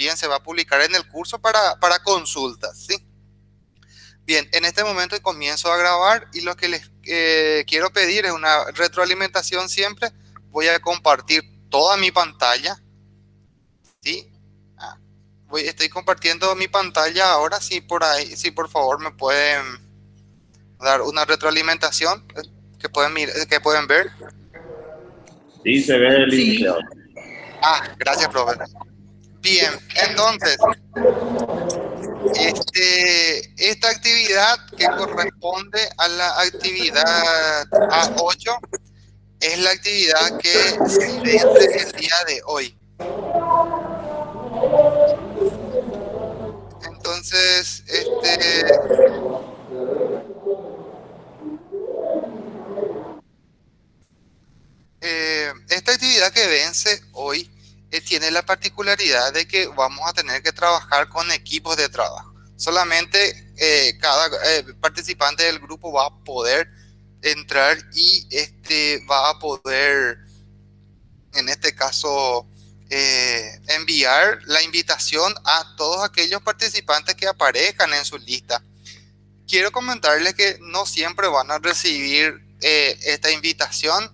también se va a publicar en el curso para, para consultas, ¿sí? Bien, en este momento comienzo a grabar y lo que les eh, quiero pedir es una retroalimentación siempre. Voy a compartir toda mi pantalla, ¿sí? Ah, voy, estoy compartiendo mi pantalla ahora, sí, por ahí, sí, por favor me pueden dar una retroalimentación eh, que pueden, que pueden ver. Sí, se ve el sí. Ah, gracias, profe. Bien, entonces, este, esta actividad que corresponde a la actividad A8 es la actividad que se vence el día de hoy. Entonces, este... Eh, esta actividad que vence hoy eh, tiene la particularidad de que vamos a tener que trabajar con equipos de trabajo. Solamente eh, cada participante del grupo va a poder entrar y este va a poder, en este caso, enviar la invitación a todos aquellos participantes que aparezcan en su lista. Quiero comentarles que no siempre van a recibir esta invitación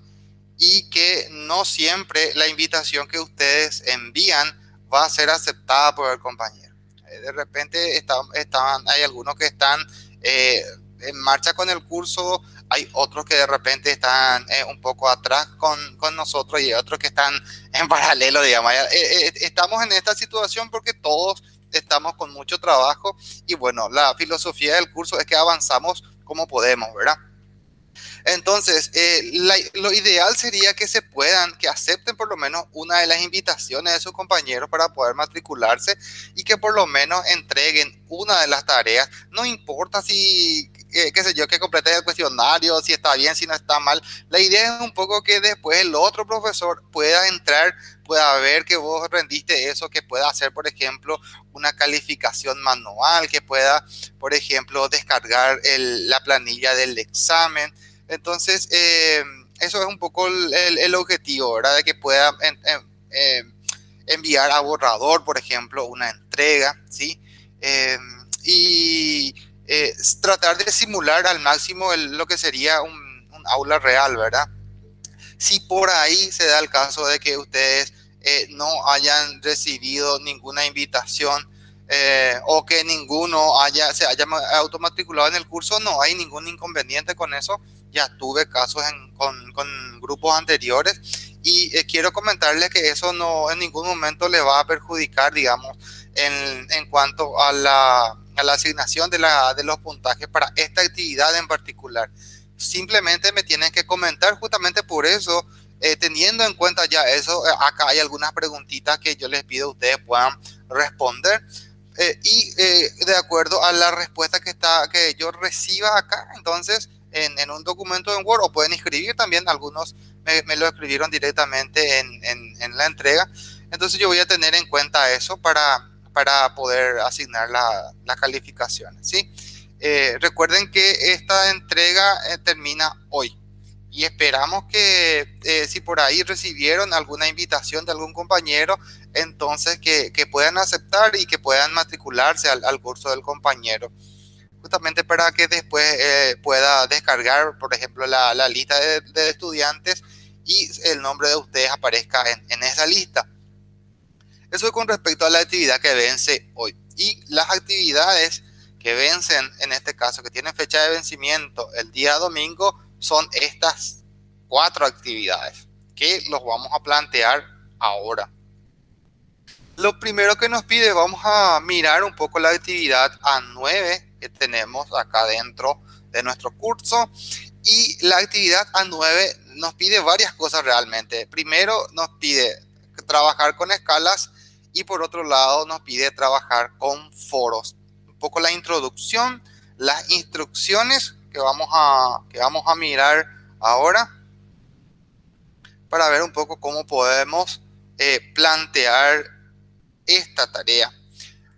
y que no siempre la invitación que ustedes envían va a ser aceptada por el compañero. Eh, de repente estaban, hay algunos que están eh, en marcha con el curso, hay otros que de repente están eh, un poco atrás con, con, nosotros y otros que están en paralelo, digamos. estamos en esta situación porque todos estamos con mucho trabajo y bueno, la filosofía del curso es que avanzamos como podemos, ¿verdad? Entonces, eh, lo ideal sería que se puedan, que acepten por lo menos una de las invitaciones de sus compañeros para poder matricularse y que por lo menos entreguen una de las tareas. No importa si, eh, qué sé yo, que complete el cuestionario, si está bien, si no está mal. La idea es un poco que después el otro profesor pueda entrar, pueda ver que vos rendiste eso, que pueda hacer, por ejemplo, una calificación manual, que pueda, por ejemplo, descargar la planilla del examen entonces, eh, eso es un poco el, objetivo, ¿verdad? De que pueda eh, enviar a borrador, por ejemplo, una entrega, ¿sí? Eh, y tratar de simular al máximo lo que sería un, aula real, ¿verdad? Si por ahí se da el caso de que ustedes no hayan recibido ninguna invitación o que ninguno haya, se haya automatriculado en el curso, no hay ningún inconveniente con eso ya tuve casos con, grupos anteriores y eh, quiero comentarles que eso no en ningún momento le va a perjudicar, digamos, en, cuanto a la, asignación de, la, de los puntajes para esta actividad en particular. Simplemente me tienen que comentar justamente por eso, eh, teniendo en cuenta ya eso, eh, acá hay algunas preguntitas que yo les pido a ustedes puedan responder. y de acuerdo a la respuesta que está que yo reciba acá, entonces en, un documento en Word o pueden escribir también, algunos me, lo escribieron directamente en, la entrega. Entonces yo voy a tener en cuenta eso para, para poder asignar las calificaciones. ¿sí? Eh, recuerden que esta entrega eh, termina hoy y esperamos que eh, si por ahí recibieron alguna invitación de algún compañero, entonces que, puedan aceptar y que puedan matricularse al curso del compañero justamente para que después eh, pueda descargar, por ejemplo, la, lista de, estudiantes y el nombre de ustedes aparezca en, esa lista. Eso es con respecto a la actividad que vence hoy. Y las actividades que vencen, en este caso, que tienen fecha de vencimiento el día domingo, son estas cuatro actividades que los vamos a plantear ahora. Lo primero que nos pide, vamos a mirar un poco la actividad A9 tenemos acá dentro de nuestro curso. Y la actividad A9 nos pide varias cosas realmente. Primero nos pide trabajar con escalas y por otro lado nos pide trabajar con foros. Un poco la introducción, las instrucciones que vamos a, que vamos a mirar ahora para ver un poco cómo podemos eh, plantear esta tarea.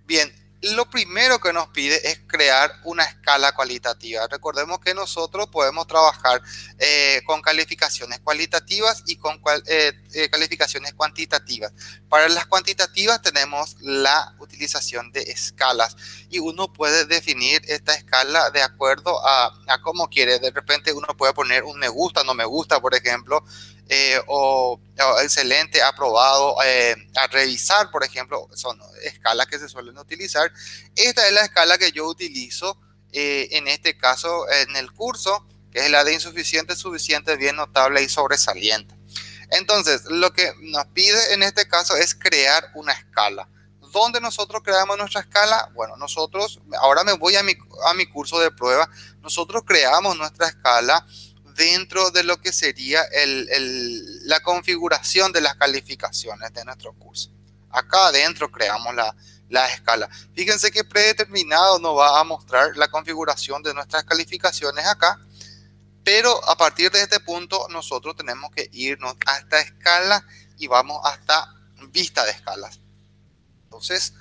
Bien, lo primero que nos pide es crear una escala cualitativa. Recordemos que nosotros podemos trabajar eh, con calificaciones cualitativas y con eh, eh, calificaciones cuantitativas. Para las cuantitativas tenemos la utilización de escalas y uno puede definir esta escala de acuerdo a, a cómo quiere. De repente uno puede poner un me gusta, no me gusta, por ejemplo, eh, o, excelente, aprobado, eh, a revisar, por ejemplo, son escalas que se suelen utilizar. Esta es la escala que yo utilizo eh, en este caso en el curso, que es la de insuficiente, suficiente, bien notable y sobresaliente. Entonces, lo que nos pide en este caso es crear una escala. ¿Dónde nosotros creamos nuestra escala? Bueno, nosotros, ahora me voy a mi, a mi curso de prueba, nosotros creamos nuestra escala dentro de lo que sería la configuración de las calificaciones de nuestro curso. Acá adentro creamos la, la escala. Fíjense que predeterminado nos va a mostrar la configuración de nuestras calificaciones acá, pero a partir de este punto nosotros tenemos que irnos a esta escala y vamos hasta vista de escalas. Entonces,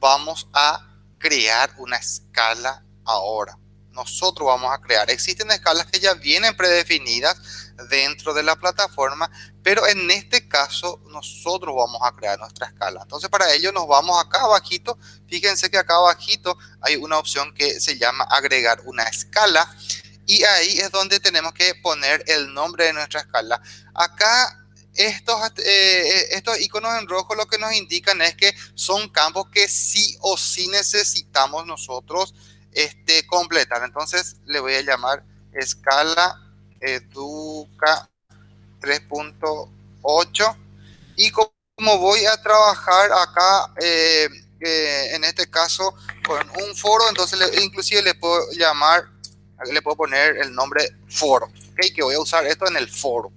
vamos a crear una escala ahora nosotros vamos a crear. Existen escalas que ya vienen predefinidas dentro de la plataforma, pero en este caso nosotros vamos a crear nuestra escala. Entonces para ello nos vamos acá abajito. Fíjense que acá abajito hay una opción que se llama agregar una escala y ahí es donde tenemos que poner el nombre de nuestra escala. Acá estos, eh, estos iconos en rojo lo que nos indican es que son campos que sí o sí necesitamos nosotros este, completar. Entonces le voy a llamar escala educa 3.8 y como voy a trabajar acá eh, eh, en este caso con un foro, entonces inclusive le puedo llamar, le puedo poner el nombre foro, ¿okay? que voy a usar esto en el foro.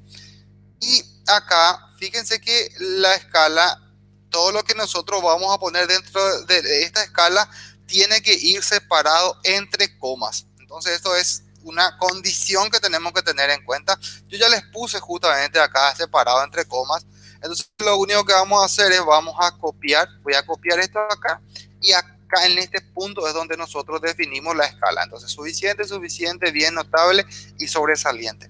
Y acá, fíjense que la escala, todo lo que nosotros vamos a poner dentro de esta escala tiene que ir separado entre comas. Entonces esto es una condición que tenemos que tener en cuenta. Yo ya les puse justamente acá separado entre comas. Entonces lo único que vamos a hacer es vamos a copiar, voy a copiar esto acá y acá en este punto es donde nosotros definimos la escala. Entonces suficiente, suficiente, bien notable y sobresaliente.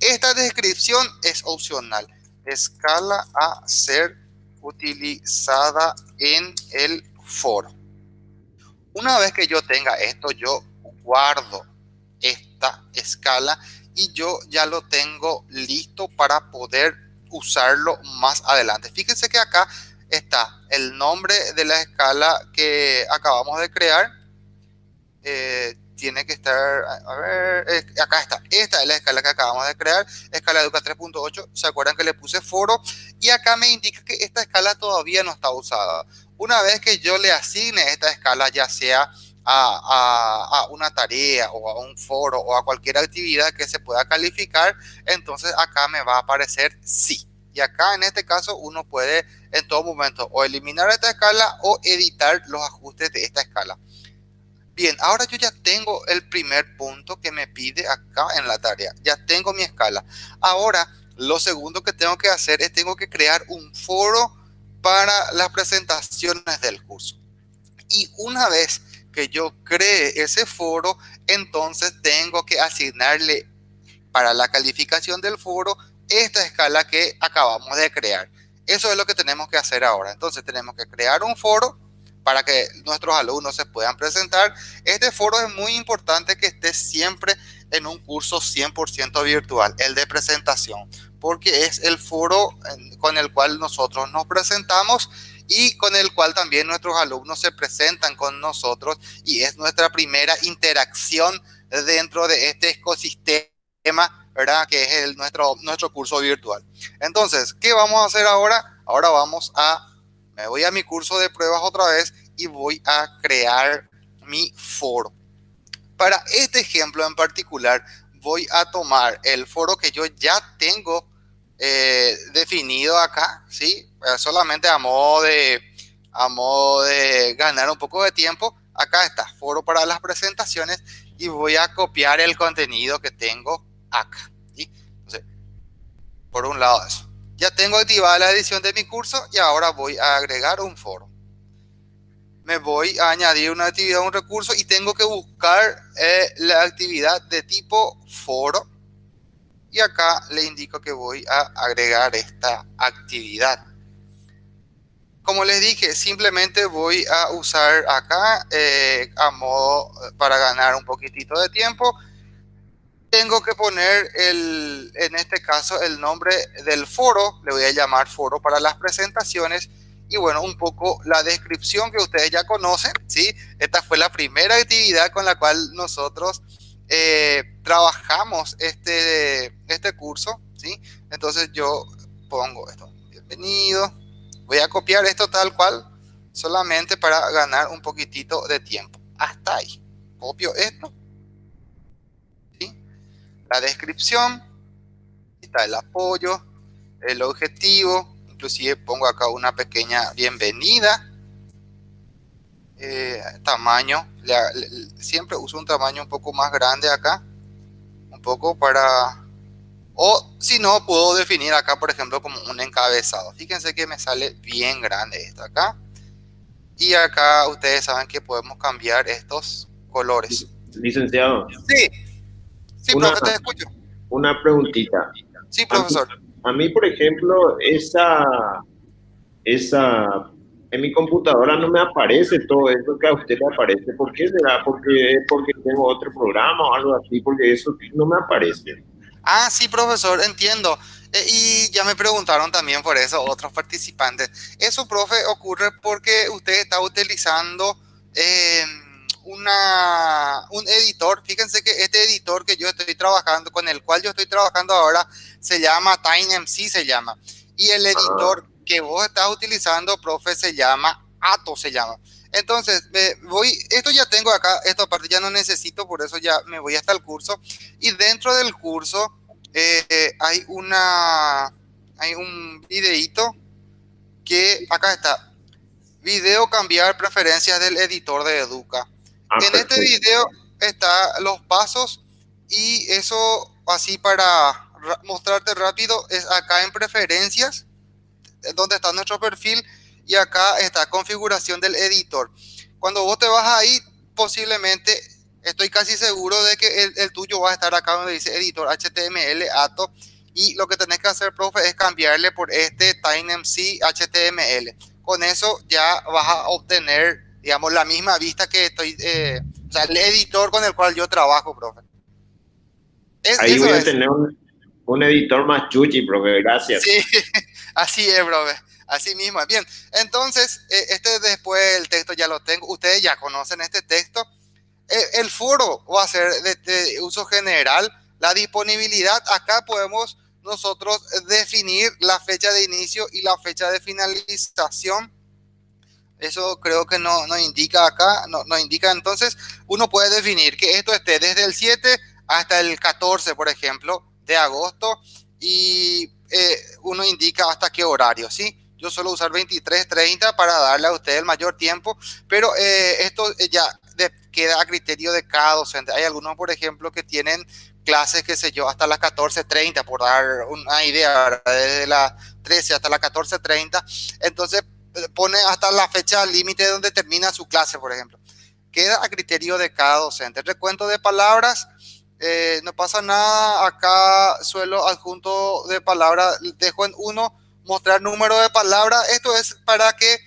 Esta descripción es opcional. Escala a ser utilizada en el foro. Una vez que yo tenga esto, yo guardo esta escala y yo ya lo tengo listo para poder usarlo más adelante. Fíjense que acá está el nombre de la escala que acabamos de crear. Eh, tiene que estar, a ver, acá está. Esta es la escala que acabamos de crear, escala Educa 3.8. ¿Se acuerdan que le puse foro? Y acá me indica que esta escala todavía no está usada. Una vez que yo le asigne esta escala, ya sea a, una tarea o a un foro o a cualquier actividad que se pueda calificar, entonces acá me va a aparecer sí. Y acá en este caso uno puede en todo momento o eliminar esta escala o editar los ajustes de esta escala. Bien, ahora yo ya tengo el primer punto que me pide acá en la tarea. Ya tengo mi escala. Ahora, lo segundo que tengo que hacer es tengo que crear un foro para las presentaciones del curso. Y una vez que yo cree ese foro, entonces tengo que asignarle para la calificación del foro esta escala que acabamos de crear. Eso es lo que tenemos que hacer ahora. Entonces tenemos que crear un foro para que nuestros alumnos se puedan presentar. Este foro es muy importante que esté siempre en un curso 100% virtual, el de presentación, porque es el foro con el cual nosotros nos presentamos y con el cual también nuestros alumnos se presentan con nosotros y es nuestra primera interacción dentro de este ecosistema, ¿verdad? Que es nuestro, nuestro curso virtual. Entonces, ¿qué vamos a hacer ahora? Ahora vamos a, me voy a mi curso de pruebas otra vez y voy a crear mi foro. Para este ejemplo en particular, voy a tomar el foro que yo ya tengo eh, definido acá, ¿sí? Eh, solamente a modo, de, a modo de ganar un poco de tiempo. Acá está, foro para las presentaciones y voy a copiar el contenido que tengo acá. por un lado eso. Ya tengo activada la edición de mi curso y ahora voy a agregar un foro. me voy a añadir una actividad, un recurso y tengo que buscar eh, la actividad de tipo foro. Y acá le indico que voy a agregar esta actividad. Como les dije, simplemente voy a usar acá eh, a modo para ganar un poquitito de tiempo. Tengo que poner el, en este caso el nombre del foro, le voy a llamar foro para las presentaciones y bueno, un poco la descripción que ustedes ya conocen, ¿sí? Esta fue la primera actividad con la cual nosotros eh, trabajamos este, este curso, ¿sí? Entonces yo pongo esto, bienvenido, voy a copiar esto tal cual, solamente para ganar un poquitito de tiempo. Hasta ahí, copio esto, ¿sí? La descripción, está el apoyo, el objetivo, inclusive pongo acá una pequeña bienvenida. Eh, tamaño, siempre uso un tamaño un poco más grande acá, poco para, o si no, puedo definir acá, por ejemplo, como un encabezado. Fíjense que me sale bien grande esto acá. Y acá ustedes saben que podemos cambiar estos colores. Licenciado. Sí. Sí, una, te escucho. Una preguntita. Sí, profesor. A mí, por ejemplo, esa, esa, en mi computadora no me aparece todo eso que a usted le aparece. ¿Por qué será? Porque, porque tengo otro programa o algo así, porque eso no me aparece. Ah, sí, profesor, entiendo. Eh, y ya me preguntaron también por eso otros participantes. Eso, profe, ocurre porque usted está utilizando eh, una, un editor. Fíjense que este editor que yo estoy trabajando, con el cual yo estoy trabajando ahora, se llama TimeMC, se llama. Y el editor que vos estás utilizando, profe, se llama Ato, se llama. Entonces, me voy, esto ya tengo acá, esta parte ya no necesito, por eso ya me voy hasta el curso. Y dentro del curso eh, hay una, hay un videito que acá está. Video cambiar preferencias del editor de Educa. Ah, en este video está los pasos y eso así para mostrarte rápido es acá en preferencias donde está nuestro perfil y acá está configuración del editor. Cuando vos te vas ahí, posiblemente estoy casi seguro de que el, tuyo va a estar acá donde dice editor HTML ATO y lo que tenés que hacer, profe, es cambiarle por este TimeMC HTML. Con eso ya vas a obtener digamos, la misma vista que estoy, eh, o sea, el editor con el cual yo trabajo, profe. Ahí voy a tener un, editor más chuchi, profe, gracias. Sí, así es, profe. Así mismo, bien. Entonces, eh, este después el texto ya lo tengo. Ustedes ya conocen este texto. E, el, foro va a ser de, uso general. La disponibilidad, acá podemos nosotros definir la fecha de inicio y la fecha de finalización eso creo que no, no indica acá, no, no indica entonces, uno puede definir que esto esté desde el 7 hasta el 14, por ejemplo, de agosto y eh, uno indica hasta qué horario, ¿sí? Yo suelo usar 23, 30 para darle a usted el mayor tiempo, pero eh, esto ya queda a criterio de cada docente. Hay algunos, por ejemplo, que tienen clases, qué sé yo, hasta las 14.30, por dar una idea, desde las 13 hasta las 14.30. Entonces, pone hasta la fecha límite donde termina su clase, por ejemplo. Queda a criterio de cada docente. recuento de palabras, eh, no pasa nada. Acá suelo adjunto de palabras, dejo en uno, mostrar número de palabras. Esto es para que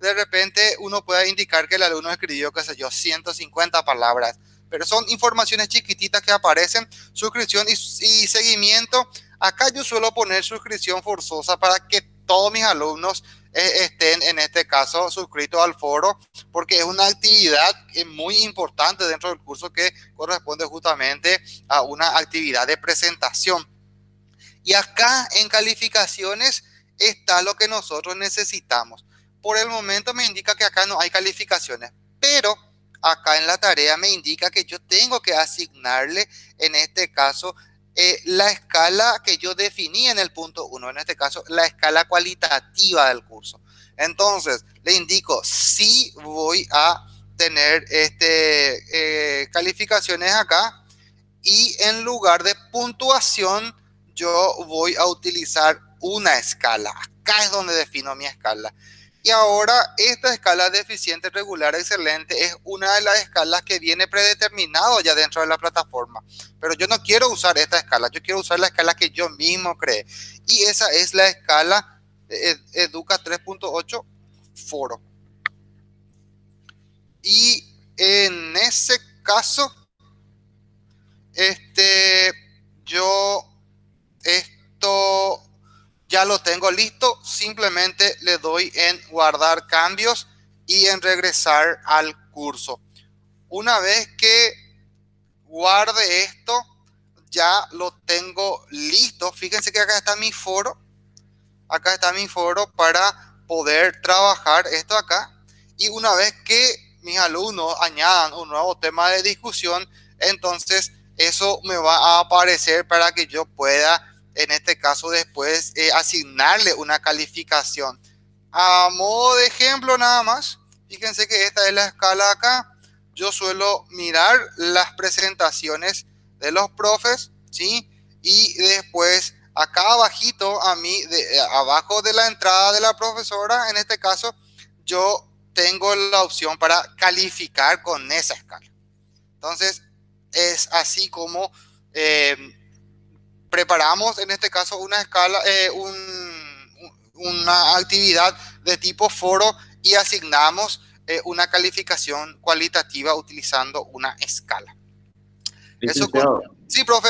de repente uno pueda indicar que el alumno escribió, qué sé yo, 150 palabras. Pero son informaciones chiquititas que aparecen, suscripción y, y seguimiento. Acá yo suelo poner suscripción forzosa para que todos mis alumnos estén en este caso suscritos al foro, porque es una actividad muy importante dentro del curso que corresponde justamente a una actividad de presentación. Y acá en calificaciones está lo que nosotros necesitamos. Por el momento me indica que acá no hay calificaciones, pero acá en la tarea me indica que yo tengo que asignarle en este caso eh, la escala que yo definí en el punto 1, en este caso, la escala cualitativa del curso. Entonces, le indico si voy a tener este, eh, calificaciones acá y en lugar de puntuación, yo voy a utilizar una escala. Acá es donde defino mi escala. Y ahora esta escala deficiente, regular, excelente es una de las escalas que viene predeterminado ya dentro de la plataforma. Pero yo no quiero usar esta escala, yo quiero usar la escala que yo mismo creé. Y esa es la escala Educa 3.8 Foro. Y en ese caso, este, yo esto ya lo tengo listo, simplemente le doy en guardar cambios y en regresar al curso. Una vez que guarde esto, ya lo tengo listo. Fíjense que acá está mi foro. Acá está mi foro para poder trabajar esto acá. Y una vez que mis alumnos añadan un nuevo tema de discusión, entonces eso me va a aparecer para que yo pueda en este caso después eh, asignarle una calificación. A modo de ejemplo nada más, fíjense que esta es la escala acá. Yo suelo mirar las presentaciones de los profes, ¿sí? Y después acá abajito a mí, de, abajo de la entrada de la profesora, en este caso, yo tengo la opción para calificar con esa escala. Entonces, es así como eh, preparamos en este caso una escala, eh, una actividad de tipo foro y asignamos eh, una calificación cualitativa utilizando una escala. Eso sí, profe.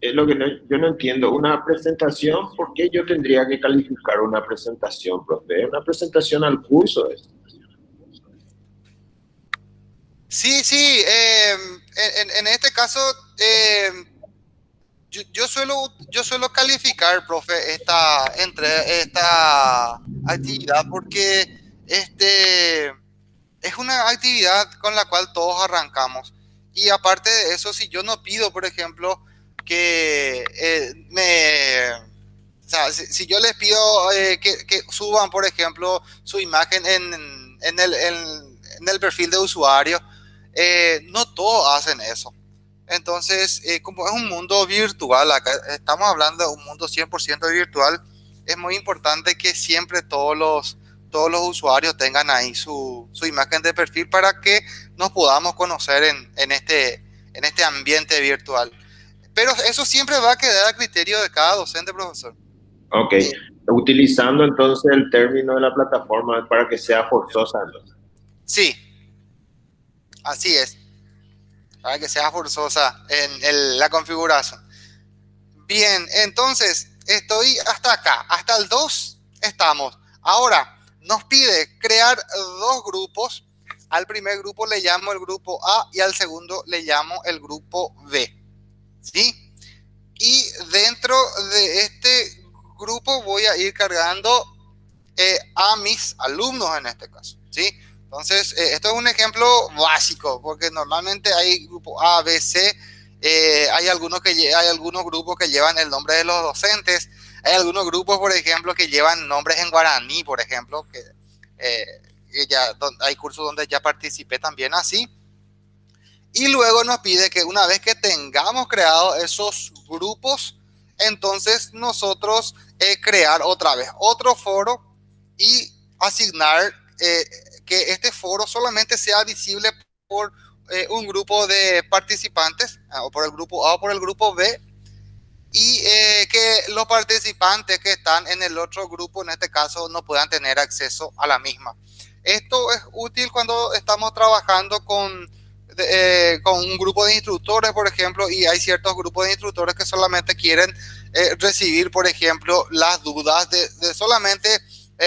Es lo que yo no entiendo. Una presentación, ¿por qué yo tendría que calificar una presentación, profe? Una presentación al curso. Sí, sí. Eh, en, este caso, yo, suelo, yo suelo calificar, profe, esta, entre, esta actividad porque este, es una actividad con la cual todos arrancamos. Y aparte de eso, si yo no pido, por ejemplo, que eh, me... O sea, si, yo les pido eh, que, que, suban, por ejemplo, su imagen en, en, el, en, el, perfil de usuario, eh, no todos hacen eso. Entonces, eh, como es un mundo virtual, acá estamos hablando de un mundo 100% virtual, es muy importante que siempre todos los, todos los usuarios tengan ahí su, su imagen de perfil para que nos podamos conocer en, en, este, en este ambiente virtual. Pero eso siempre va a quedar a criterio de cada docente, profesor. Ok, utilizando entonces el término de la plataforma para que sea forzosa. Sí, así es para que sea forzosa en la configuración. Bien, entonces estoy hasta acá, hasta el 2 estamos. Ahora nos pide crear dos grupos. Al primer grupo le llamo el grupo A y al segundo le llamo el grupo B. ¿Sí? Y dentro de este grupo voy a ir cargando eh, a mis alumnos en este caso. ¿Sí? Entonces, eh, esto es un ejemplo básico, porque normalmente hay grupo A, B, C, eh, hay, algunos que, hay algunos grupos que llevan el nombre de los docentes, hay algunos grupos, por ejemplo, que llevan nombres en guaraní, por ejemplo, que, eh, ya, hay cursos donde ya participé también así. Y luego nos pide que una vez que tengamos creado esos grupos, entonces nosotros crear otra vez otro foro y asignar que este foro solamente sea visible por eh, un grupo de participantes, ah, o por el grupo A o por el grupo B, y eh, que los participantes que están en el otro grupo, en este caso, no puedan tener acceso a la misma. Esto es útil cuando estamos trabajando con, eh, con un grupo de instructores, por ejemplo, y hay ciertos grupos de instructores que solamente quieren recibir, por ejemplo, las dudas de, de solamente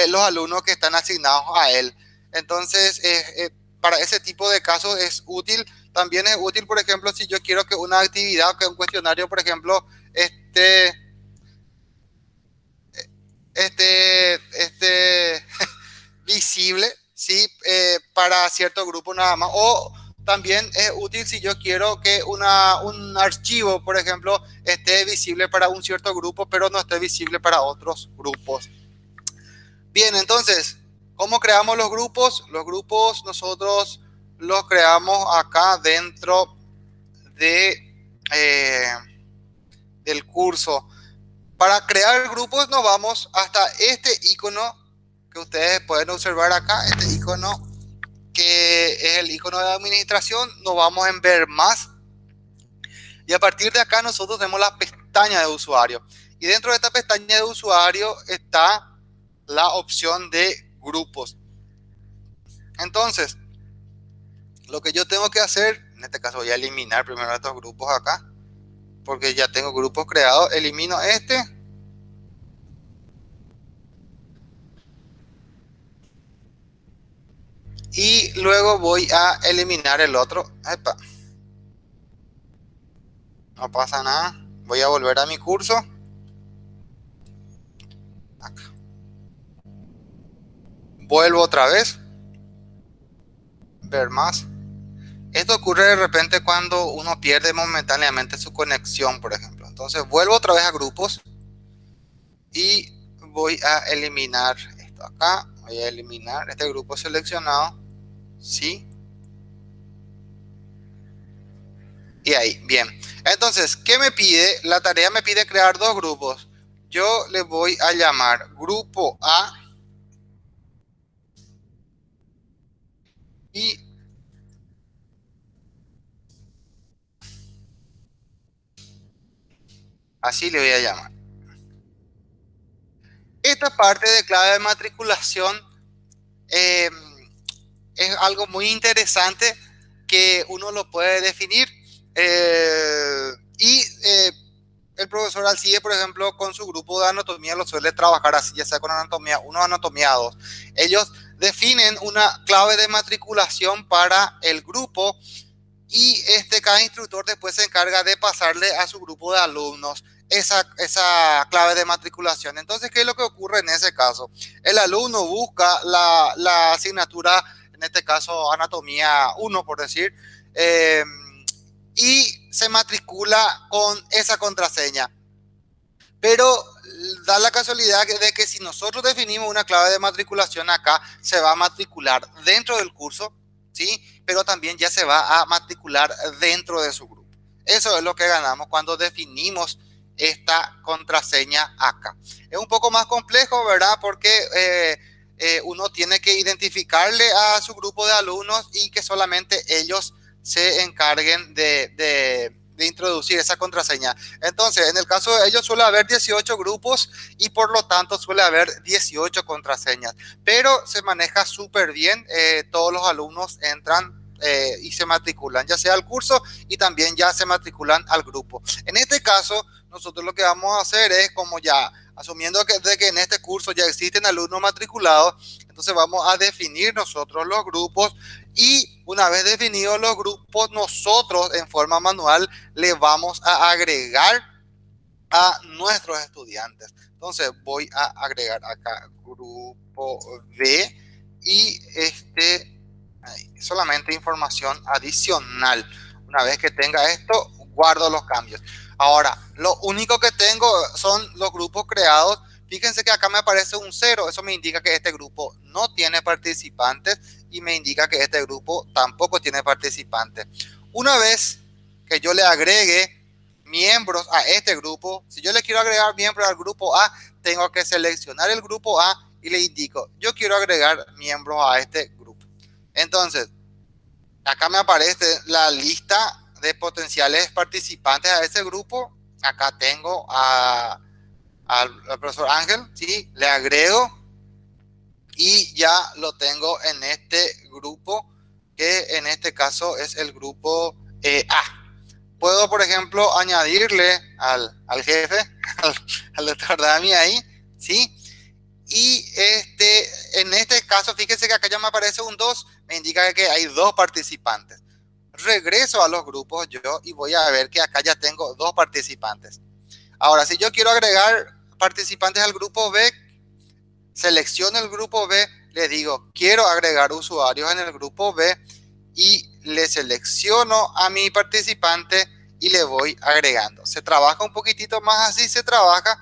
los alumnos que están asignados a él. Entonces, eh, eh, para ese tipo de casos es útil. También es útil, por ejemplo, si yo quiero que una actividad, que un cuestionario, por ejemplo, esté, esté, esté visible, ¿sí? Eh, para cierto grupo nada más. O también es útil si yo quiero que una, un archivo, por ejemplo, esté visible para un cierto grupo, pero no esté visible para otros grupos. Bien, entonces, ¿Cómo creamos los grupos? Los grupos nosotros los creamos acá dentro de, eh, del curso. Para crear grupos nos vamos hasta este icono que ustedes pueden observar acá, este icono que es el icono de administración, nos vamos en ver más. Y a partir de acá nosotros tenemos la pestaña de usuario. Y dentro de esta pestaña de usuario está la opción de grupos. Entonces, lo que yo tengo que hacer, en este caso voy a eliminar primero estos grupos acá, porque ya tengo grupos creados, elimino este. Y luego voy a eliminar el otro. No pasa nada. Voy a volver a mi curso. Vuelvo otra vez. Ver más. Esto ocurre de repente cuando uno pierde momentáneamente su conexión, por ejemplo. Entonces vuelvo otra vez a grupos y voy a eliminar esto acá. Voy a eliminar este grupo seleccionado. Sí. Y ahí, bien. Entonces, ¿qué me pide? La tarea me pide crear dos grupos. Yo le voy a llamar grupo A y Así le voy a llamar. Esta parte de clave de matriculación eh, es algo muy interesante que uno lo puede definir. Eh, y eh, el profesor Alcide, por ejemplo, con su grupo de anatomía lo suele trabajar así, ya sea con anatomía 1 o anatomía 2. Ellos definen una clave de matriculación para el grupo y este, cada instructor después se encarga de pasarle a su grupo de alumnos esa, esa clave de matriculación. Entonces, ¿qué es lo que ocurre en ese caso? El alumno busca la, la asignatura, en este caso anatomía 1, por decir, em, y se matricula con esa contraseña. Pero da la casualidad de que si nosotros definimos una clave de matriculación acá, se va a matricular dentro del curso, ¿sí? Pero también ya se va a matricular dentro de su grupo. Eso es lo que ganamos cuando definimos esta contraseña acá. Es un poco más complejo, ¿verdad? Porque eh, eh, uno tiene que identificarle a su grupo de alumnos y que solamente ellos se encarguen de, introducir esa contraseña. Entonces, en el caso de ellos suele haber 18 grupos y por lo tanto suele haber 18 contraseñas, pero se maneja súper bien. Eh, todos los alumnos entran y se matriculan, ya sea al curso y también ya se matriculan al grupo. En este caso, nosotros lo que vamos a hacer es como ya, asumiendo de que en este curso ya existen alumnos matriculados, entonces vamos a definir nosotros los grupos y una vez definidos los grupos, nosotros en forma manual le vamos a agregar a nuestros estudiantes. Entonces voy a agregar acá grupo B y este solamente información adicional. Una vez que tenga esto, guardo los cambios. Ahora, lo único que tengo son los grupos creados. Fíjense que acá me aparece un cero. Eso me indica que este grupo no tiene participantes y me indica que este grupo tampoco tiene participantes. Una vez que yo le agregue miembros a este grupo, si yo le quiero agregar miembros al grupo A, tengo que seleccionar el grupo A y le indico, yo quiero agregar miembros a este grupo. Entonces, acá me aparece la lista de potenciales participantes a ese grupo. Acá tengo a, al, profesor Ángel, ¿sí? Le agrego y ya lo tengo en este grupo, que en este caso es el grupo eh, A. Puedo, por ejemplo, añadirle al, al jefe, al, al, doctor Dami ahí, ¿sí? Y este, en este caso, fíjense que acá ya me aparece un 2, me indica que hay dos participantes regreso a los grupos yo y voy a ver que acá ya tengo dos participantes. Ahora, si yo quiero agregar participantes al grupo B, selecciono el grupo B, le digo, quiero agregar usuarios en el grupo B y le selecciono a mi participante y le voy agregando. Se trabaja un poquitito más así, se trabaja,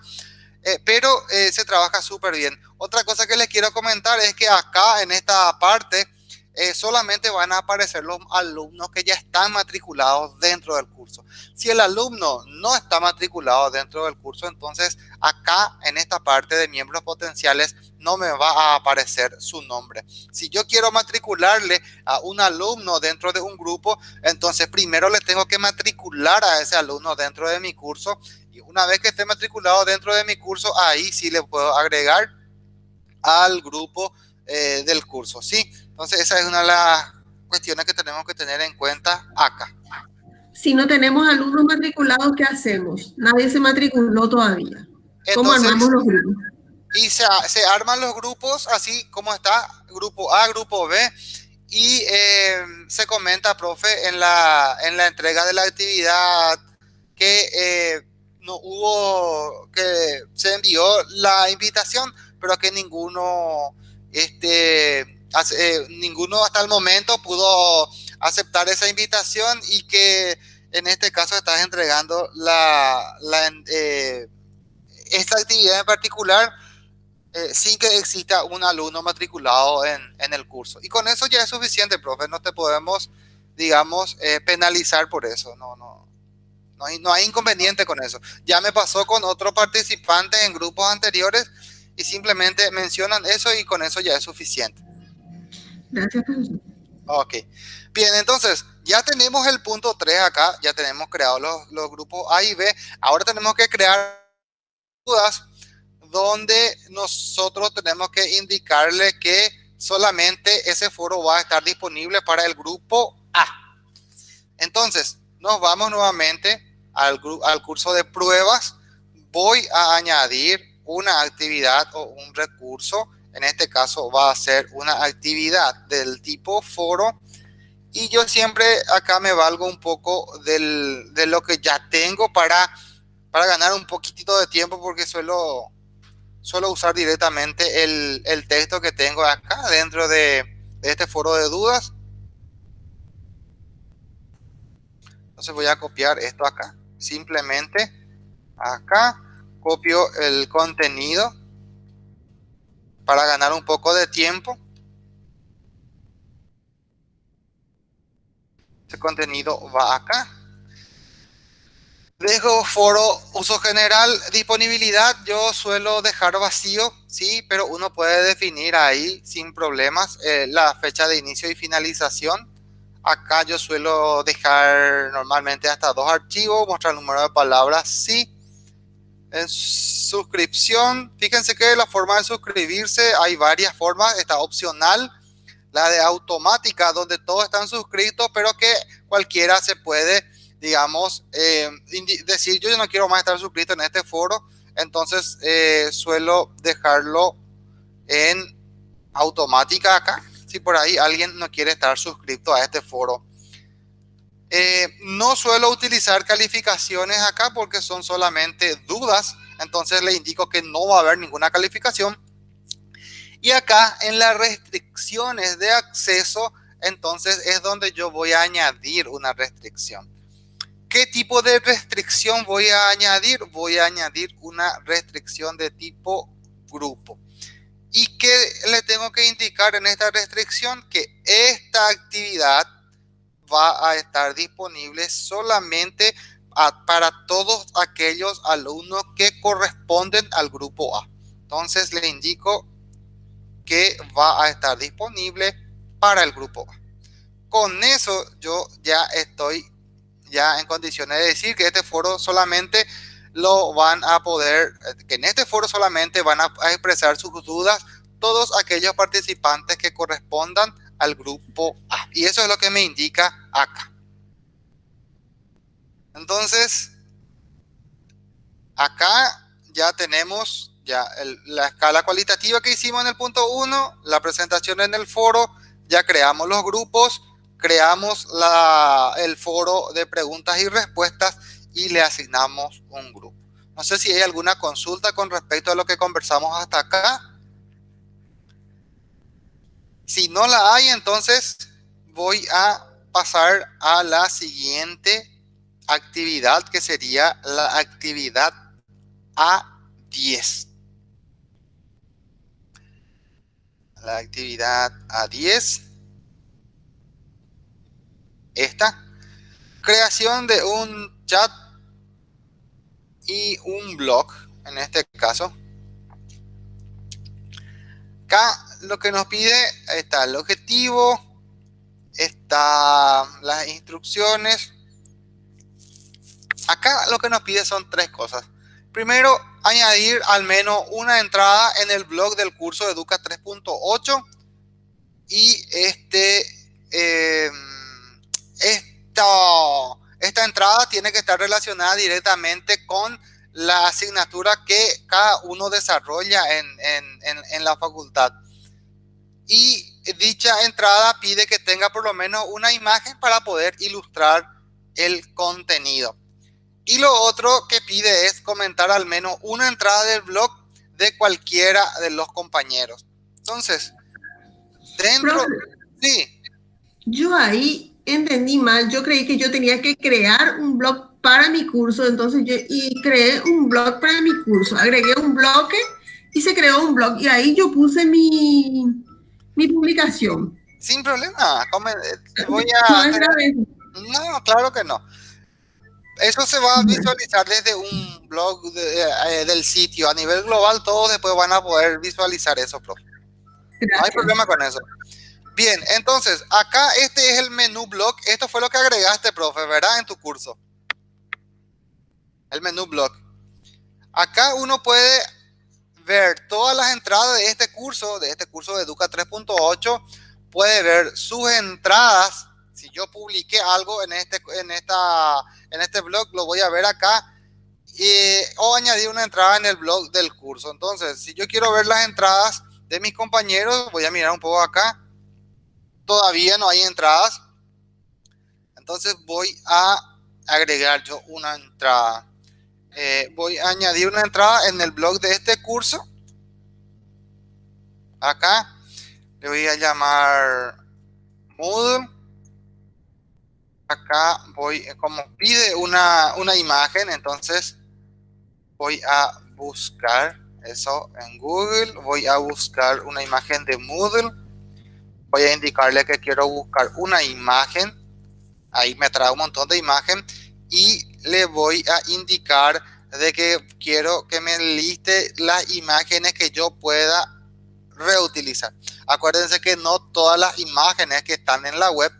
eh, pero eh, se trabaja súper bien. Otra cosa que les quiero comentar es que acá en esta parte eh, solamente van a aparecer los alumnos que ya están matriculados dentro del curso. Si el alumno no está matriculado dentro del curso, entonces acá en esta parte de miembros potenciales no me va a aparecer su nombre. Si yo quiero matricularle a un alumno dentro de un grupo, entonces primero le tengo que matricular a ese alumno dentro de mi curso. Y una vez que esté matriculado dentro de mi curso, ahí sí le puedo agregar al grupo eh, del curso, ¿sí? Entonces esa es una de las cuestiones que tenemos que tener en cuenta acá. Si no tenemos alumnos matriculados, ¿qué hacemos? Nadie se matriculó todavía. ¿Cómo armamos los grupos? Y se, se, arman los grupos así como está, grupo A, grupo B, y eh, se comenta, profe, en la, en la entrega de la actividad que eh, no hubo, que se envió la invitación, pero que ninguno este, eh, ninguno hasta el momento pudo aceptar esa invitación y que en este caso estás entregando la, eh, esta actividad en particular eh, sin que exista un alumno matriculado en, en, el curso. Y con eso ya es suficiente, profe, no te podemos, digamos, penalizar por eso, no, no, no hay, no hay inconveniente con eso. Ya me pasó con otro participante en grupos anteriores y simplemente mencionan eso y con eso ya es suficiente. Gracias, Ok. Bien, entonces, ya tenemos el punto 3 acá, ya tenemos creado los, grupos A y B. Ahora tenemos que crear dudas donde nosotros tenemos que indicarle que solamente ese foro va a estar disponible para el grupo A. Entonces, nos vamos nuevamente al curso de pruebas. Voy a añadir una actividad o un recurso. En este caso va a ser una actividad del tipo foro. Y yo siempre acá me valgo un poco del, de lo que ya tengo para, para ganar un poquitito de tiempo porque suelo, suelo usar directamente el, el texto que tengo acá dentro de, de este foro de dudas. Entonces voy a copiar esto acá. Simplemente acá copio el contenido para ganar un poco de tiempo. Este contenido va acá. Dejo foro uso general, disponibilidad, yo suelo dejar vacío, sí, pero uno puede definir ahí sin problemas eh, la fecha de inicio y finalización. Acá yo suelo dejar normalmente hasta dos archivos, mostrar el número de palabras, sí en suscripción, fíjense que la forma de suscribirse hay varias formas, está opcional, la de automática, donde todos están suscritos, pero que cualquiera se puede, digamos, eh, decir, yo no quiero más estar suscrito en este foro, entonces eh, suelo dejarlo en automática acá, si por ahí alguien no quiere estar suscrito a este foro. Eh, no suelo utilizar calificaciones acá porque son solamente dudas, entonces le indico que no va a haber ninguna calificación. Y acá en las restricciones de acceso, entonces es donde yo voy a añadir una restricción. ¿Qué tipo de restricción voy a añadir? Voy a añadir una restricción de tipo grupo. ¿Y qué le tengo que indicar en esta restricción? Que esta actividad va a estar disponible solamente para todos aquellos alumnos que corresponden al grupo A. Entonces le indico que va a estar disponible para el grupo A. Con eso yo ya estoy ya en condiciones de decir que este foro solamente lo van a poder, que en este foro solamente van a expresar sus dudas todos aquellos participantes que correspondan al grupo A. Y eso es lo que me indica acá. Entonces, acá ya tenemos ya la escala cualitativa que hicimos en el punto 1, la presentación en el foro, ya creamos los grupos, creamos la, el foro de preguntas y respuestas y le asignamos un grupo. No sé si hay alguna consulta con respecto a lo que conversamos hasta acá. Si no la hay, entonces voy a pasar a la siguiente actividad que sería la actividad A10. La actividad A10. esta. Creación de un chat y un blog, en este caso. Acá lo que nos pide está el objetivo, está las instrucciones. Acá lo que nos pide son tres cosas. Primero, añadir al menos una entrada en el blog del curso Educa 3.8 y este, em, esta, entrada tiene que estar relacionada directamente con la asignatura que cada uno desarrolla en, en la facultad. Y dicha entrada pide que tenga por lo menos una imagen para poder ilustrar el contenido. Y lo otro que pide es comentar al menos una entrada del blog de cualquiera de los compañeros. Entonces, dentro... sí. Yo ahí entendí mal, yo creí que yo tenía que crear un blog para mi curso, entonces yo y creé un blog para mi curso, agregué un bloque y se creó un blog y ahí yo puse mi, mi publicación. Sin problema, voy a... No, claro que no. Eso se va a visualizar desde un blog eh, del sitio. A nivel global, todos después van a poder visualizar eso, profe. No hay problema con eso. Bien, entonces, acá este es el menú blog. Esto fue lo que agregaste, profe, ¿verdad? En tu curso. El menú blog. Acá uno puede ver todas las entradas de este curso, de este curso de Educa 3.8. Puede ver sus entradas si yo publiqué algo en este, en esta, en este blog, lo voy a ver acá. Y, o añadir una entrada en el blog del curso. Entonces, si yo quiero ver las entradas de mis compañeros, voy a mirar un poco acá. Todavía no hay entradas. Entonces voy a agregar yo una entrada. Eh, voy a añadir una entrada en el blog de este curso. Acá. Le voy a llamar Moodle. Acá voy, como pide una, una imagen, entonces voy a buscar eso en Google, voy a buscar una imagen de Moodle, voy a indicarle que quiero buscar una imagen, ahí me trae un montón de imagen. Y le voy a indicar de que quiero que me liste las imágenes que yo pueda reutilizar. Acuérdense que no todas las imágenes que están en la web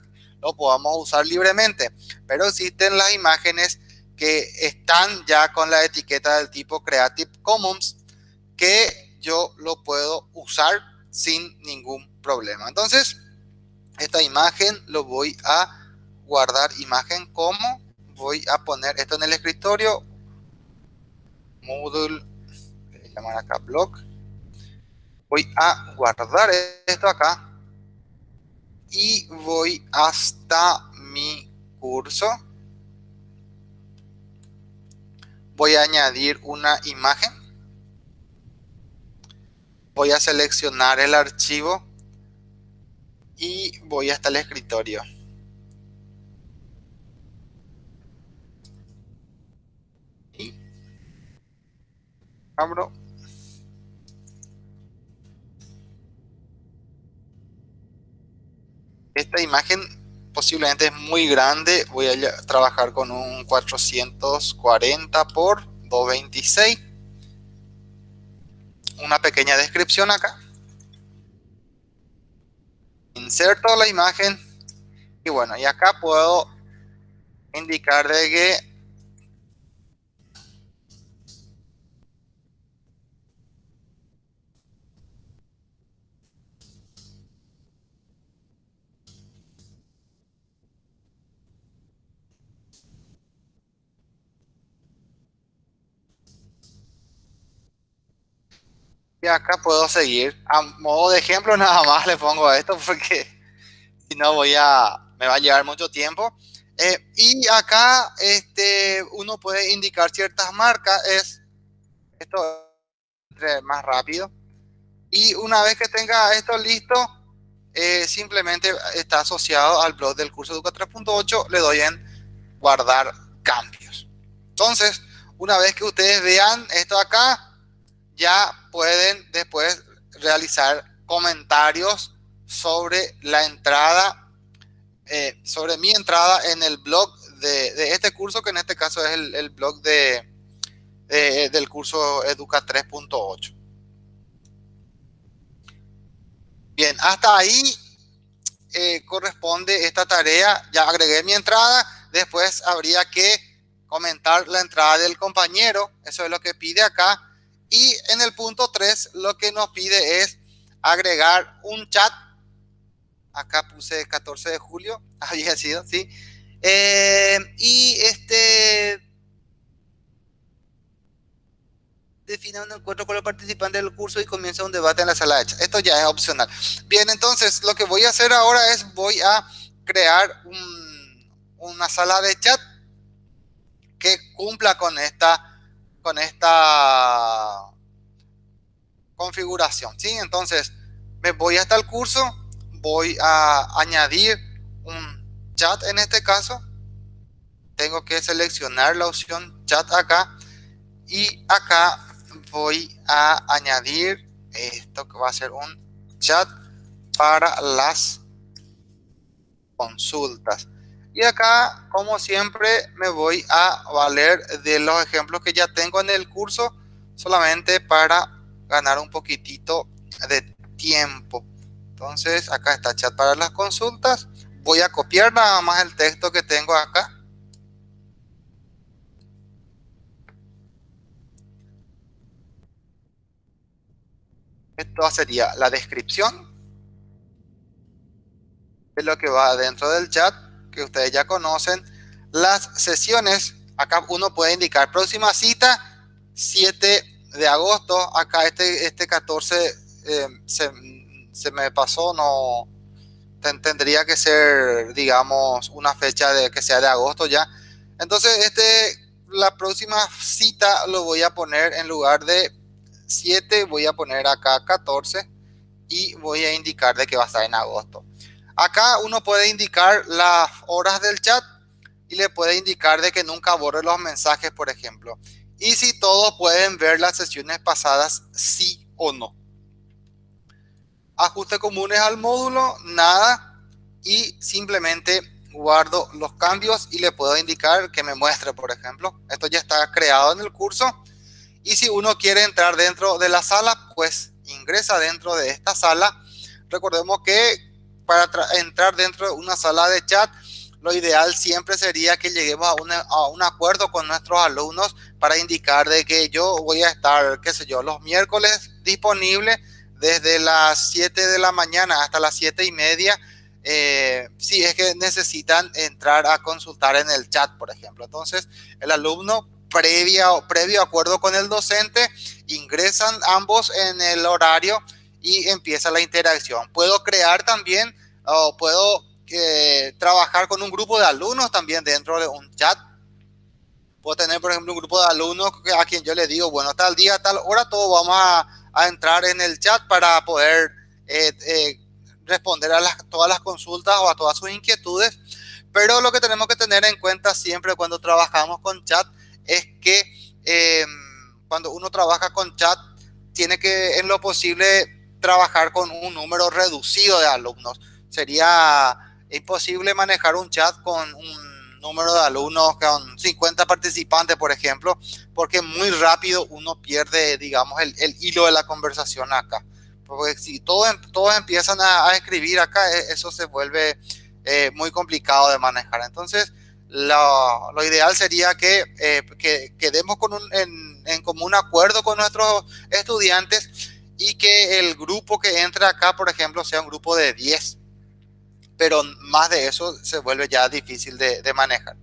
lo podamos usar libremente. Pero existen las imágenes que están ya con la etiqueta del tipo Creative Commons que yo lo puedo usar sin ningún problema. Entonces, esta imagen lo voy a guardar imagen como voy a poner esto en el escritorio Moodle llamar acá blog voy a guardar esto acá y voy hasta mi curso. Voy a añadir una imagen. Voy a seleccionar el archivo y voy hasta el escritorio. Abro Esta imagen posiblemente es muy grande. Voy a trabajar con un 440 por 226. Una pequeña descripción acá. Inserto la imagen. Y bueno, y acá puedo indicar de que Y acá puedo seguir. A modo de ejemplo nada más le pongo esto porque si no voy a, me va a llevar mucho tiempo. Eh, y acá este, uno puede indicar ciertas marcas. Es esto más rápido. Y una vez que tenga esto listo, eh, simplemente está asociado al blog del curso Educa 3.8. Le doy en guardar cambios. Entonces, una vez que ustedes vean esto acá, ya pueden después realizar comentarios sobre la entrada eh, sobre mi entrada en el blog de, este curso, que en este caso es el, blog de, del curso Educa 3.8. Bien, hasta ahí eh, corresponde esta tarea. Ya agregué mi entrada, después habría que comentar la entrada del compañero, eso es lo que pide acá. Y en el punto 3 lo que nos pide es agregar un chat. Acá puse 14 de julio, había sido, ¿sí? Eh, y este defina un encuentro con los participantes del curso y comienza un debate en la sala de chat. Esto ya es opcional. Bien, entonces lo que voy a hacer ahora es voy a crear una sala de chat que cumpla con esta, con esta configuración. ¿sí? Entonces me voy hasta el curso, voy a añadir un chat en este caso. Tengo que seleccionar la opción chat acá y acá voy a añadir esto que va a ser un chat para las consultas. Y acá, como siempre, me voy a valer de los ejemplos que ya tengo en el curso, solamente para ganar un poquitito de tiempo. Entonces, acá está chat para las consultas. Voy a copiar nada más el texto que tengo acá Esto sería la descripción de lo que va dentro del chat, que ustedes ya conocen. Las sesiones, acá uno puede indicar próxima cita, 7 de agosto. Acá este, este 14 eh, se, me pasó, no tendría que ser, digamos, una fecha de que sea de agosto ya. Entonces, este, la próxima cita lo voy a poner en lugar de 7, voy a poner acá 14 y voy a indicar de que va a estar en agosto. Acá uno puede indicar las horas del chat y le puede indicar de que nunca borre los mensajes, por ejemplo. Y si todos pueden ver las sesiones pasadas, sí o no. Ajustes comunes al módulo, nada. Y simplemente guardo los cambios y le puedo indicar que me muestre, por ejemplo. Esto ya está creado en el curso y si uno quiere entrar dentro de la sala, pues ingresa dentro de esta sala. Recordemos que para entrar dentro de una sala de chat, lo ideal siempre sería que lleguemos a, un acuerdo con nuestros alumnos para indicar de que yo voy a estar, qué sé yo, los miércoles disponible desde las 7 de la mañana hasta las 7 y media. Eh, si es que necesitan entrar a consultar en el chat, por ejemplo. Entonces, el alumno previa, previo acuerdo con el docente, ingresan ambos en el horario y empieza la interacción. Puedo crear también o puedo eh, trabajar con un grupo de alumnos también dentro de un chat. Puedo tener, por ejemplo, un grupo de alumnos a quien yo le digo, bueno, tal día, tal hora, todos vamos a, entrar en el chat para poder eh, eh, responder a las, todas las consultas o a todas sus inquietudes. Pero lo que tenemos que tener en cuenta siempre cuando trabajamos con chat es que cuando uno trabaja con chat, tiene que en lo posible trabajar con un número reducido de alumnos. Sería imposible manejar un chat con un número de alumnos con 50 participantes, por ejemplo, porque muy rápido uno pierde, digamos, el, hilo de la conversación acá. Porque si todos, todos empiezan a, escribir acá, e, eso se vuelve eh, muy complicado de manejar. Entonces, lo, ideal sería que, eh, quedemos con un, en, común acuerdo con nuestros estudiantes y que el grupo que entra acá, por ejemplo, sea un grupo de 10. Pero más de eso se vuelve ya difícil de, manejar.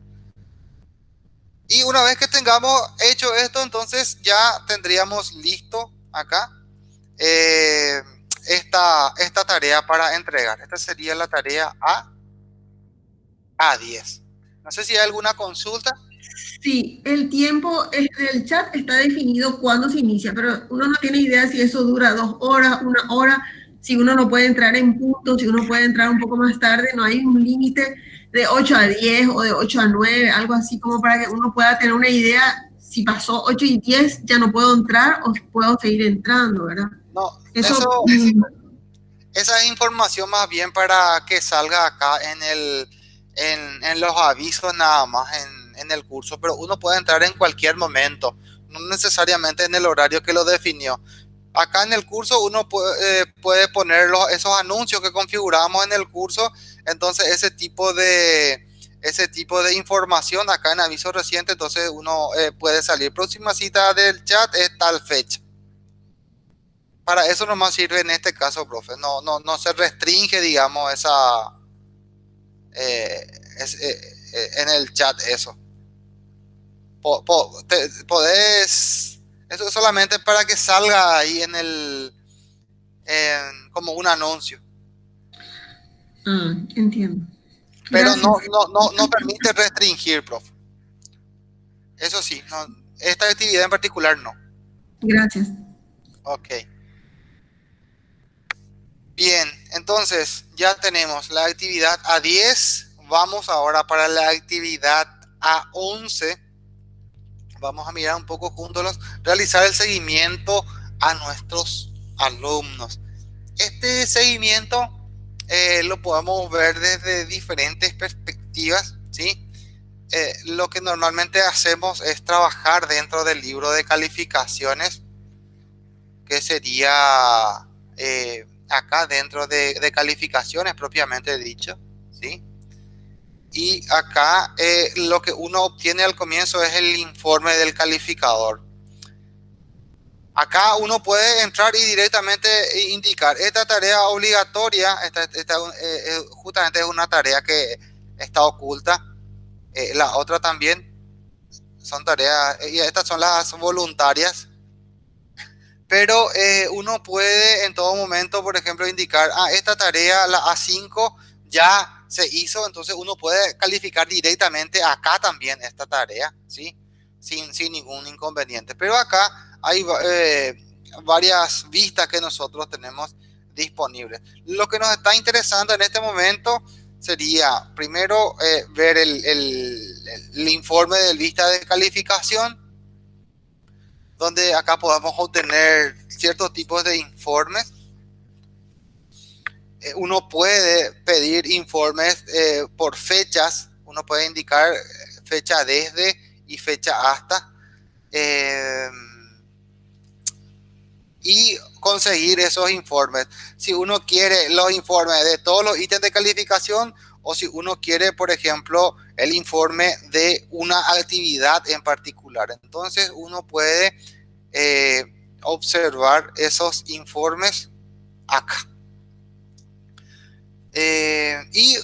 Y una vez que tengamos hecho esto, entonces ya tendríamos listo acá eh, esta, esta tarea para entregar. Esta sería la tarea A, A10. No sé si hay alguna consulta. Sí, el tiempo del chat está definido cuando se inicia, pero uno no tiene idea si eso dura dos horas, una hora, si uno no puede entrar en punto, si uno puede entrar un poco más tarde, no hay un límite de 8 a 10 o de 8 a 9, algo así como para que uno pueda tener una idea si pasó 8 y 10 ya no puedo entrar o puedo seguir entrando, ¿verdad? No, eso, esa es información más bien para que salga acá en, el, en, los avisos nada más en, en, el curso, pero uno puede entrar en cualquier momento, no necesariamente en el horario que lo definió. Acá en el curso uno puede, eh, puede poner esos anuncios que configuramos en el curso, entonces ese tipo de, ese tipo de información acá en aviso reciente, entonces uno eh, puede salir. Próxima cita del chat es tal fecha. Para eso nomás sirve en este caso, profe. No, no, no se restringe, digamos, esa eh, en el chat eso. Podés, eso es solamente para que salga ahí en el como un anuncio. Ah, entiendo. Pero no, no, no, no, permite restringir, profe. Eso sí, no, esta actividad en particular no. Gracias. Ok. Bien, entonces ya tenemos la actividad A10. Vamos ahora para la actividad A11. Vamos a mirar un poco juntos, realizar el seguimiento a nuestros alumnos. Este seguimiento eh, lo podemos ver desde diferentes perspectivas, ¿sí? Eh, lo que normalmente hacemos es trabajar dentro del libro de calificaciones, que sería eh, acá dentro de, de, calificaciones propiamente dicho, ¿sí? Y acá lo que uno obtiene al comienzo es el informe del calificador. Acá uno puede entrar y directamente indicar esta tarea obligatoria, esta, eh, justamente es una tarea que está oculta. Eh, la otra también son tareas, y estas son las voluntarias. Pero eh, uno puede en todo momento, por ejemplo, indicar, ah, esta tarea, la A5, ya se hizo, entonces uno puede calificar directamente acá también esta tarea, ¿sí? Sin, sin ningún inconveniente. Pero acá hay eh, varias vistas que nosotros tenemos disponibles. Lo que nos está interesando en este momento sería primero eh, ver el, el, informe del vista de calificación, donde acá podemos obtener ciertos tipos de informes. Eh, uno puede pedir informes por fechas, uno puede indicar fecha desde y fecha hasta y conseguir esos informes. Si uno quiere los informes de todos los ítems de calificación o si uno quiere, por ejemplo, el informe de una actividad en particular. Entonces uno puede eh, observar esos informes acá. Eh, y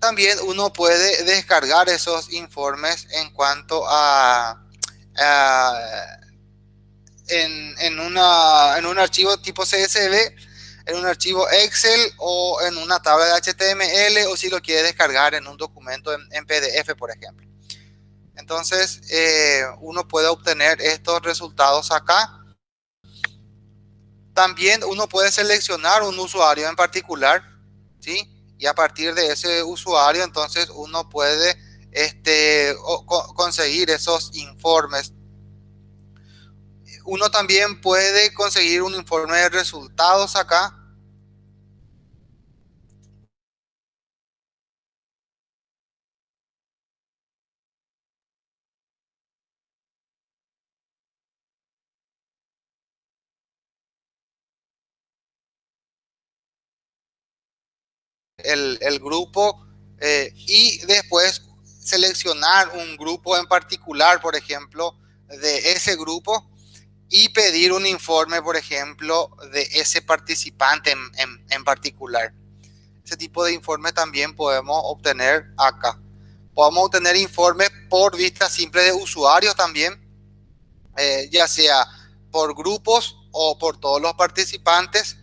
también uno puede descargar esos informes en cuanto a, en, en, una, en un archivo tipo CSV, en un archivo Excel o en una tabla de HTML o si lo quiere descargar en un documento en, PDF, por ejemplo. Entonces, eh, uno puede obtener estos resultados acá. También uno puede seleccionar un usuario en particular, ¿sí? Y a partir de ese usuario, entonces uno puede este, conseguir esos informes uno también puede conseguir un informe de resultados acá. El, grupo eh, y después seleccionar un grupo en particular, por ejemplo, de ese grupo y pedir un informe, por ejemplo, de ese participante en, particular. Ese tipo de informe también podemos obtener acá. Podemos obtener informes por vista simple de usuarios también, eh, ya sea por grupos o por todos los participantes.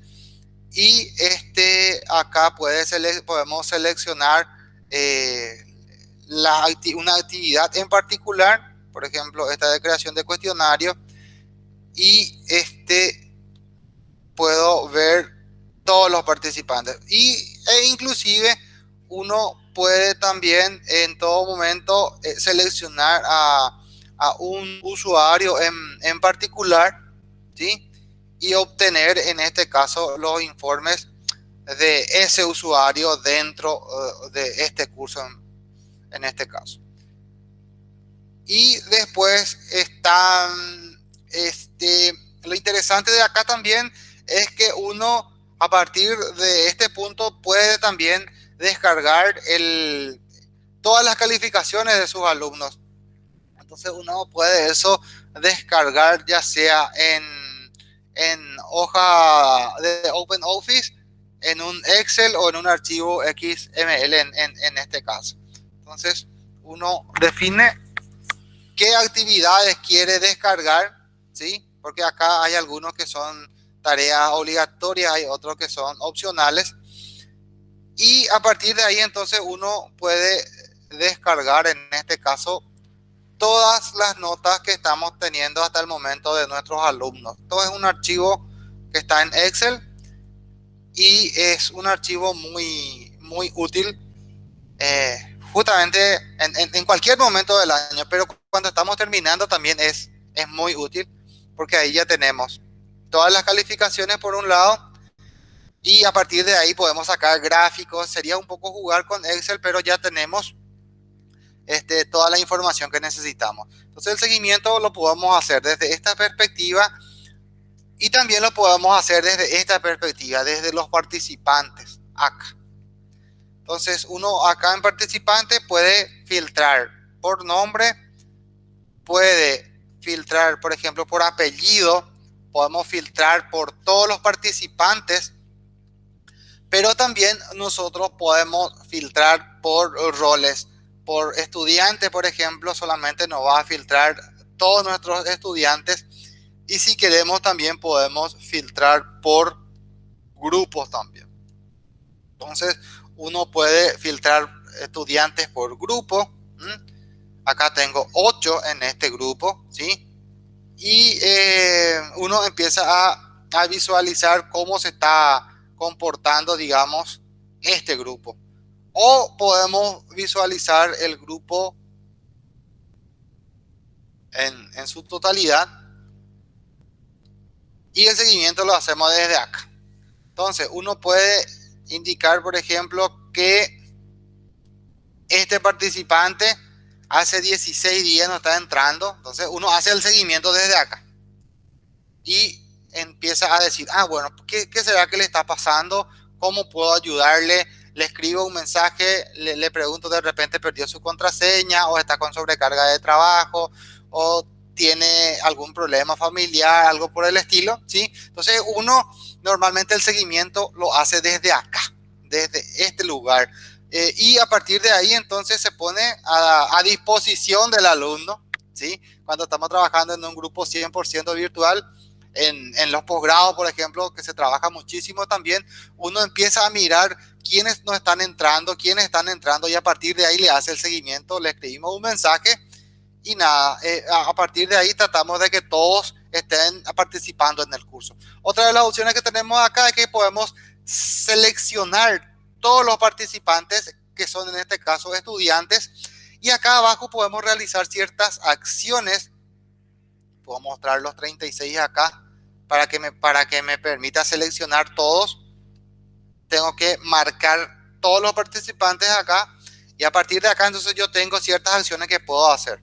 Y este acá puede podemos seleccionar eh, una actividad en particular, por ejemplo, esta de creación de cuestionario y este puedo ver todos los participantes y e inclusive uno puede también en todo momento eh, seleccionar a, un usuario en, en particular ¿sí? Y obtener en este caso los informes de ese usuario dentro uh, de este curso en, en, este caso. Y después están, este, lo interesante de acá también es que uno a partir de este punto puede también descargar el, todas las calificaciones de sus alumnos. Entonces uno puede eso descargar ya sea en, en hoja de OpenOffice, en un Excel o en un archivo XML en, en, este caso. Entonces uno define qué actividades quiere descargar, ¿sí? Porque acá hay algunos que son tareas obligatorias, hay otros que son opcionales. Y a partir de ahí entonces uno puede descargar en este caso todas las notas que estamos teniendo hasta el momento de nuestros alumnos. Todo es un archivo que está en Excel y es un archivo muy, muy útil eh, justamente en, en, cualquier momento del año, pero cuando estamos terminando también es, es muy útil porque ahí ya tenemos todas las calificaciones por un lado y a partir de ahí podemos sacar gráficos. Sería un poco jugar con Excel, pero ya tenemos este, toda la información que necesitamos. Entonces el seguimiento lo podemos hacer desde esta perspectiva y también lo podemos hacer desde esta perspectiva, desde los participantes acá. Entonces uno acá en participante puede filtrar por nombre, puede filtrar por ejemplo por apellido, podemos filtrar por todos los participantes, pero también nosotros podemos filtrar por roles por estudiante, por ejemplo, solamente nos va a filtrar todos nuestros estudiantes. Y si queremos también podemos filtrar por grupos también. Entonces, uno puede filtrar estudiantes por grupo. Acá tengo 8 en este grupo, ¿sí? Y eh, uno empieza a, a visualizar cómo se está comportando, digamos, este grupo. O podemos visualizar el grupo en, en su totalidad. Y el seguimiento lo hacemos desde acá. Entonces, uno puede indicar, por ejemplo, que este participante hace 16 días no está entrando. Entonces, uno hace el seguimiento desde acá. Y empieza a decir, ah, bueno, ¿qué, qué será que le está pasando? ¿Cómo puedo ayudarle? Le escribo un mensaje, le, pregunto de repente perdió su contraseña o está con sobrecarga de trabajo o tiene algún problema familiar, algo por el estilo, ¿sí? Entonces uno normalmente el seguimiento lo hace desde acá, desde este lugar. Eh, y a partir de ahí entonces se pone a, a disposición del alumno, ¿sí? Cuando estamos trabajando en un grupo 100% virtual, en, en, los posgrados, por ejemplo, que se trabaja muchísimo también, uno empieza a mirar quiénes no están entrando, quiénes están entrando y a partir de ahí le hace el seguimiento, le escribimos un mensaje y nada, eh, a partir de ahí tratamos de que todos estén participando en el curso. Otra de las opciones que tenemos acá es que podemos seleccionar todos los participantes que son en este caso estudiantes y acá abajo podemos realizar ciertas acciones. Puedo mostrar los 36 acá para que para que me permita seleccionar todos tengo que marcar todos los participantes acá y a partir de acá entonces yo tengo ciertas acciones que puedo hacer.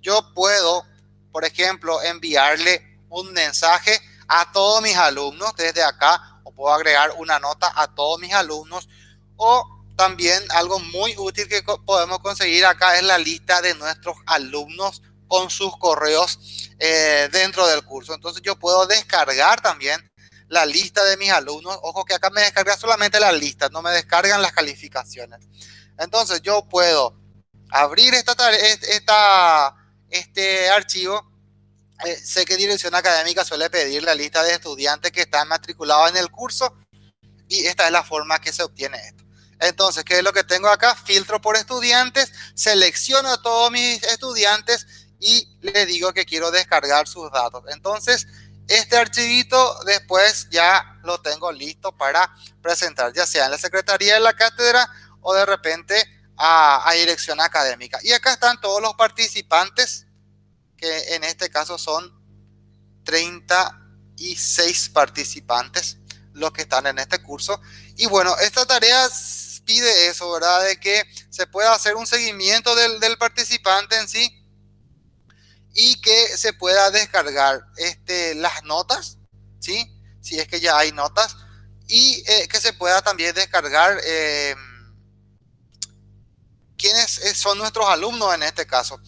Yo puedo, por ejemplo, enviarle un mensaje a todos mis alumnos desde acá o puedo agregar una nota a todos mis alumnos o también algo muy útil que podemos conseguir acá es la lista de nuestros alumnos con sus correos eh, dentro del curso. Entonces yo puedo descargar también la lista de mis alumnos. Ojo que acá me descarga solamente la lista, no me descargan las calificaciones. Entonces yo puedo abrir esta, esta este archivo. Eh, sé que Dirección Académica suele pedir la lista de estudiantes que están matriculados en el curso y esta es la forma que se obtiene esto. Entonces, ¿qué es lo que tengo acá? Filtro por estudiantes, selecciono a todos mis estudiantes y le digo que quiero descargar sus datos. Entonces, este archivito después ya lo tengo listo para presentar, ya sea en la Secretaría de la Cátedra o de repente a, a dirección académica. Y acá están todos los participantes, que en este caso son 36 participantes los que están en este curso. Y bueno, esta tarea pide eso, ¿verdad? De que se pueda hacer un seguimiento del, del participante en sí y que se pueda descargar este, las notas, ¿sí? Si es que ya hay notas y eh, que se pueda también descargar eh, quiénes eh, son nuestros alumnos en este caso.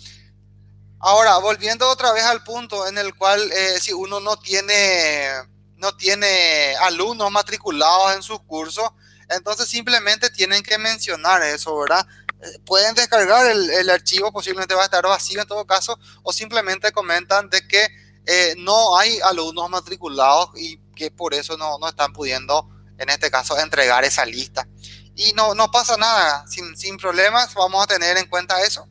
Ahora, volviendo otra vez al punto en el cual si uno no tiene, no tiene alumnos matriculados en sus cursos, entonces simplemente tienen que mencionar eso, ¿verdad? Pueden descargar el, archivo, posiblemente va a estar vacío en todo caso, o simplemente comentan de que eh, no hay alumnos matriculados y que por eso no, no, están pudiendo, en este caso, entregar esa lista. Y no, no pasa nada, sin, sin problemas, vamos a tener en cuenta eso.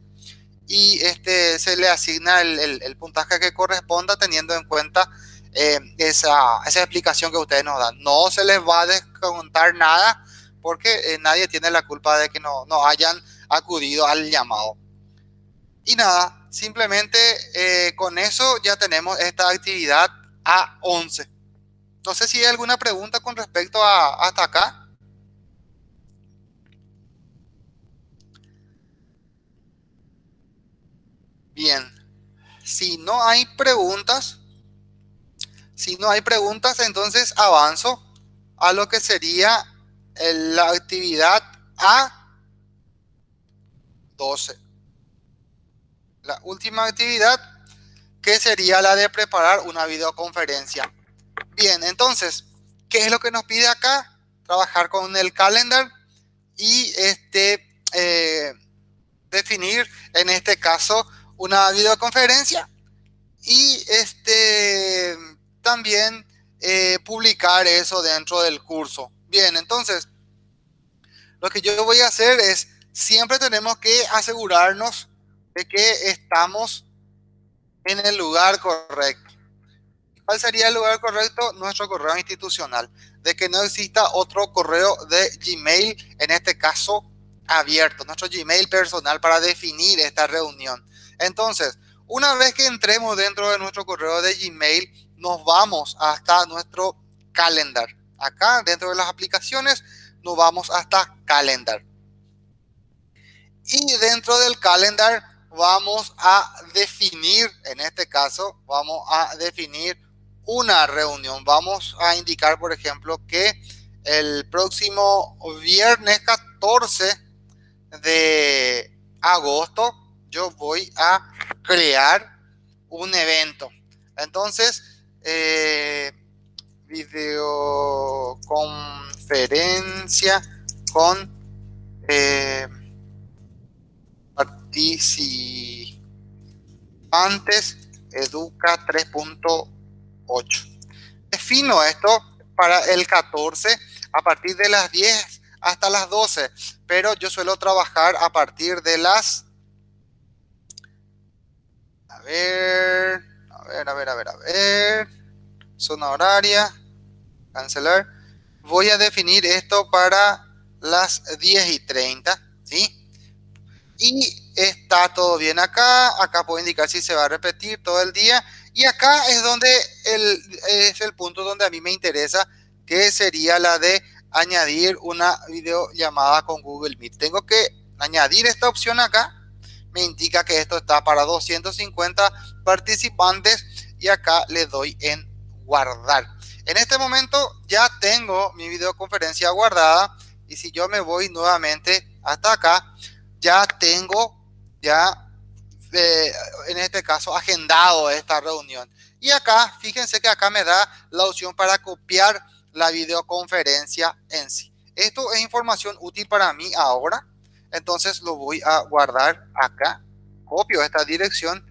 Y este, se le asigna el, el, puntaje que corresponda teniendo en cuenta eh, esa, esa explicación que ustedes nos dan. No se les va a descontar nada porque eh, nadie tiene la culpa de que no, no hayan acudido al llamado. Y nada, simplemente eh, con eso ya tenemos esta actividad A11. No sé si hay alguna pregunta con respecto a hasta acá. Bien, si no hay preguntas, si no hay preguntas, entonces avanzo a lo que sería la actividad A 12. La última actividad que sería la de preparar una videoconferencia. Bien, entonces, ¿qué es lo que nos pide acá? Trabajar con el calendar y este eh, definir en este caso una videoconferencia y este también eh, publicar eso dentro del curso. Bien, entonces, lo que yo voy a hacer es siempre tenemos que asegurarnos de que estamos en el lugar correcto. ¿Cuál sería el lugar correcto? Nuestro correo institucional. De que no exista otro correo de Gmail, en este caso abierto, nuestro Gmail personal para definir esta reunión. Entonces, una vez que entremos dentro de nuestro correo de Gmail, nos vamos hasta nuestro calendar. Acá, dentro de las aplicaciones, nos vamos hasta calendar. Y dentro del calendar vamos a definir, en este caso, vamos a definir una reunión. Vamos a indicar, por ejemplo, que el próximo viernes 14 de agosto yo voy a crear un evento. Entonces, eh, videoconferencia con eh, participantes Educa 3.8. Defino esto para el 14 a partir de las 10 hasta las 12, pero yo suelo trabajar a partir de las... A ver, a ver, a ver, a ver, a ver. Zona horaria, cancelar. Voy a definir esto para las 10 y 30, ¿sí? Y está todo bien acá. Acá puedo indicar si se va a repetir todo el día. Y acá es donde el, es el punto donde a mí me interesa, que sería la de añadir una videollamada con Google Meet. Tengo que añadir esta opción acá. Me indica que esto está para 250 participantes y acá le doy en guardar. En este momento ya tengo mi videoconferencia guardada y si yo me voy nuevamente hasta acá, ya tengo, ya eh, en este caso, agendado esta reunión. Y acá, fíjense que acá me da la opción para copiar la videoconferencia en sí. Esto es información útil para mí ahora. Entonces lo voy a guardar acá. Copio esta dirección.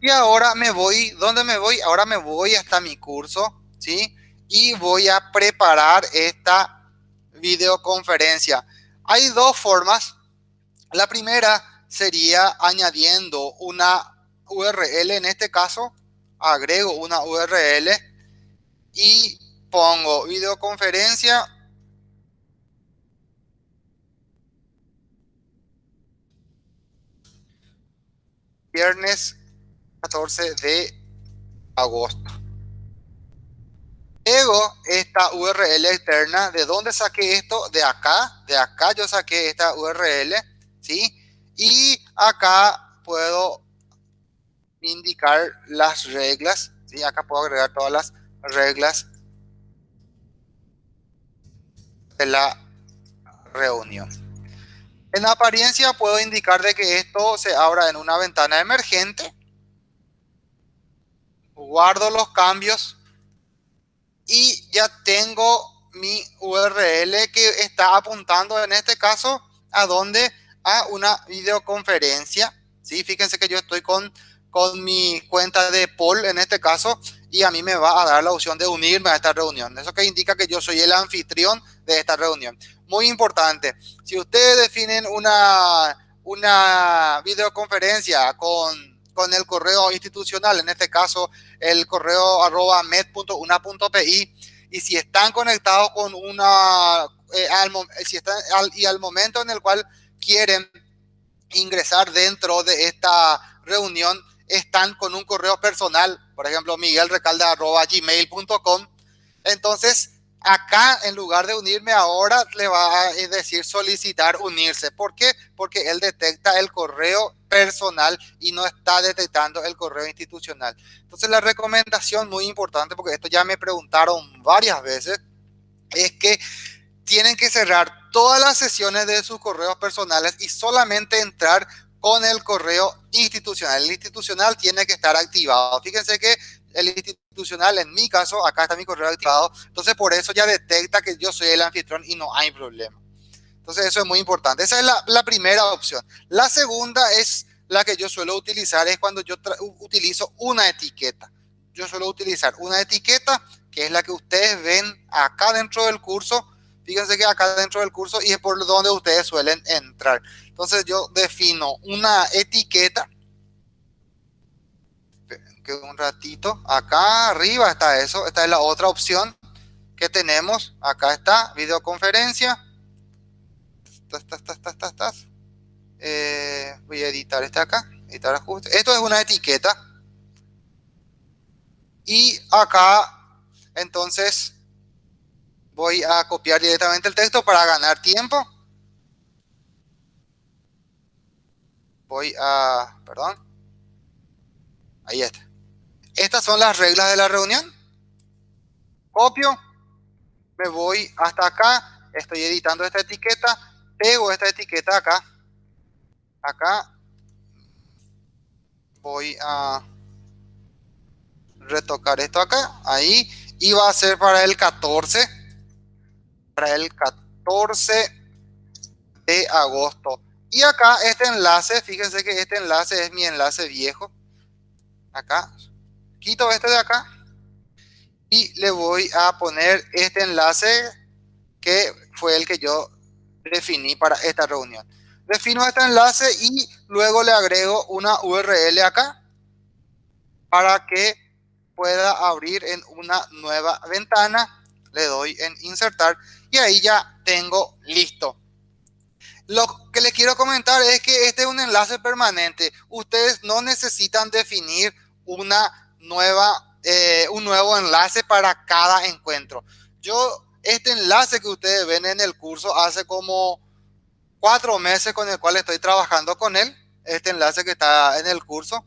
Y ahora me voy, ¿dónde me voy? Ahora me voy hasta mi curso, ¿sí? Y voy a preparar esta videoconferencia. Hay dos formas la primera sería añadiendo una URL, en este caso agrego una URL y pongo videoconferencia viernes 14 de agosto. pego esta URL externa. ¿De dónde saqué esto? De acá. De acá yo saqué esta URL. Y acá puedo indicar las reglas. ¿sí? Acá puedo agregar todas las reglas de la reunión. En apariencia puedo indicar de que esto se abra en una ventana emergente. Guardo los cambios y ya tengo mi URL que está apuntando en este caso a donde a una videoconferencia. ¿sí? Fíjense que yo estoy con, con mi cuenta de Paul en este caso y a mí me va a dar la opción de unirme a esta reunión. Eso que indica que yo soy el anfitrión de esta reunión. Muy importante, si ustedes definen una, una videoconferencia con, con el correo institucional, en este caso el correo arroba med.una.pi, y si están conectados con una, eh, si están, y al momento en el cual quieren ingresar dentro de esta reunión, están con un correo personal, por ejemplo, miguelrecalde.gmail.com. Entonces, acá, en lugar de unirme ahora, le va a decir solicitar unirse. ¿Por qué? Porque él detecta el correo personal y no está detectando el correo institucional. Entonces, la recomendación muy importante, porque esto ya me preguntaron varias veces, es que tienen que cerrar todas las sesiones de sus correos personales y solamente entrar con el correo institucional. El institucional tiene que estar activado. Fíjense que el institucional, en mi caso, acá está mi correo activado. Entonces, por eso ya detecta que yo soy el anfitrión y no hay problema. Entonces, eso es muy importante. Esa es la, la primera opción. La segunda es la que yo suelo utilizar, es cuando yo utilizo una etiqueta. Yo suelo utilizar una etiqueta, que es la que ustedes ven acá dentro del curso. Fíjense que acá dentro del curso y es por donde ustedes suelen entrar. Entonces yo defino una etiqueta. Que un ratito. Acá arriba está eso. Esta es la otra opción que tenemos. Acá está, videoconferencia. Eh, voy a editar este acá. Editar ajuste. Esto es una etiqueta. Y acá, entonces, voy a copiar directamente el texto para ganar tiempo. voy a, perdón, ahí está. Estas son las reglas de la reunión. Copio, me voy hasta acá, estoy editando esta etiqueta, pego esta etiqueta acá, acá, voy a retocar esto acá, ahí, y va a ser para el 14, para el 14 de agosto. Y acá este enlace, fíjense que este enlace es mi enlace viejo. Acá, quito este de acá y le voy a poner este enlace que fue el que yo definí para esta reunión. Defino este enlace y luego le agrego una URL acá para que pueda abrir en una nueva ventana. Le doy en insertar y ahí ya tengo listo lo que les quiero comentar es que este es un enlace permanente. Ustedes no necesitan definir una nueva, eh, un nuevo enlace para cada encuentro. Yo, este enlace que ustedes ven en el curso hace como cuatro meses con el cual estoy trabajando con él. Este enlace que está en el curso.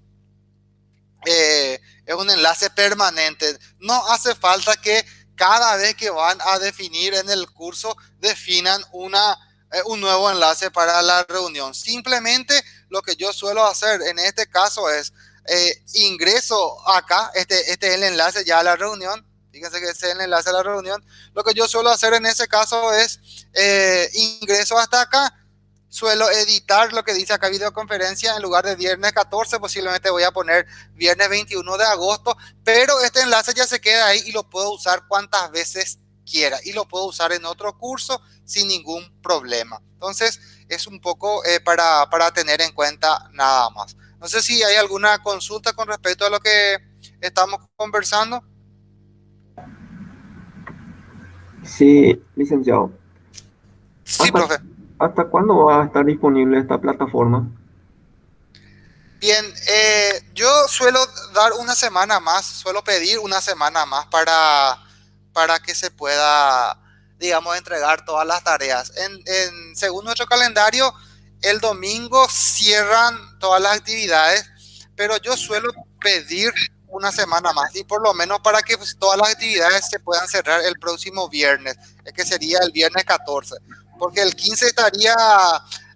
Eh, es un enlace permanente. No hace falta que cada vez que van a definir en el curso definan una eh, un nuevo enlace para la reunión. Simplemente lo que yo suelo hacer en este caso es eh, ingreso acá, este, este es el enlace ya a la reunión. Fíjense que este es el enlace a la reunión. Lo que yo suelo hacer en ese caso es eh, ingreso hasta acá, suelo editar lo que dice acá videoconferencia en lugar de viernes 14, posiblemente voy a poner viernes 21 de agosto, pero este enlace ya se queda ahí y lo puedo usar cuantas veces quiera y lo puedo usar en otro curso sin ningún problema. Entonces, es un poco eh, para, para tener en cuenta nada más. No sé si hay alguna consulta con respecto a lo que estamos conversando. Sí, licenciado. Sí, ¿Hasta, profe. ¿Hasta cuándo va a estar disponible esta plataforma? Bien, eh, yo suelo dar una semana más, suelo pedir una semana más para para que se pueda, digamos, entregar todas las tareas. En, según nuestro calendario, el domingo cierran todas las actividades, pero yo suelo pedir una semana más y por lo menos para que pues, todas las actividades se puedan cerrar el próximo viernes, que sería el viernes 14, porque el 15 estaría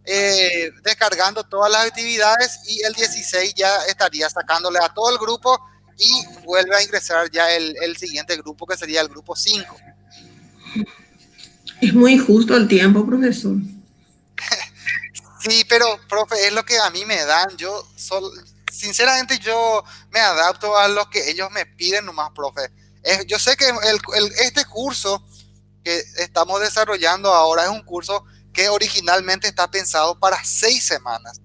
eh, descargando todas las actividades y el 16 ya estaría sacándole a todo el grupo y vuelve a ingresar ya el, el siguiente grupo que sería el grupo 5. Es muy justo el tiempo, profesor. sí, pero, profe, es lo que a mí me dan. Yo, sol, sinceramente, yo me adapto a lo que ellos me piden nomás, profe. Es, yo sé que el, el, este curso que estamos desarrollando ahora es un curso que originalmente está pensado para seis semanas.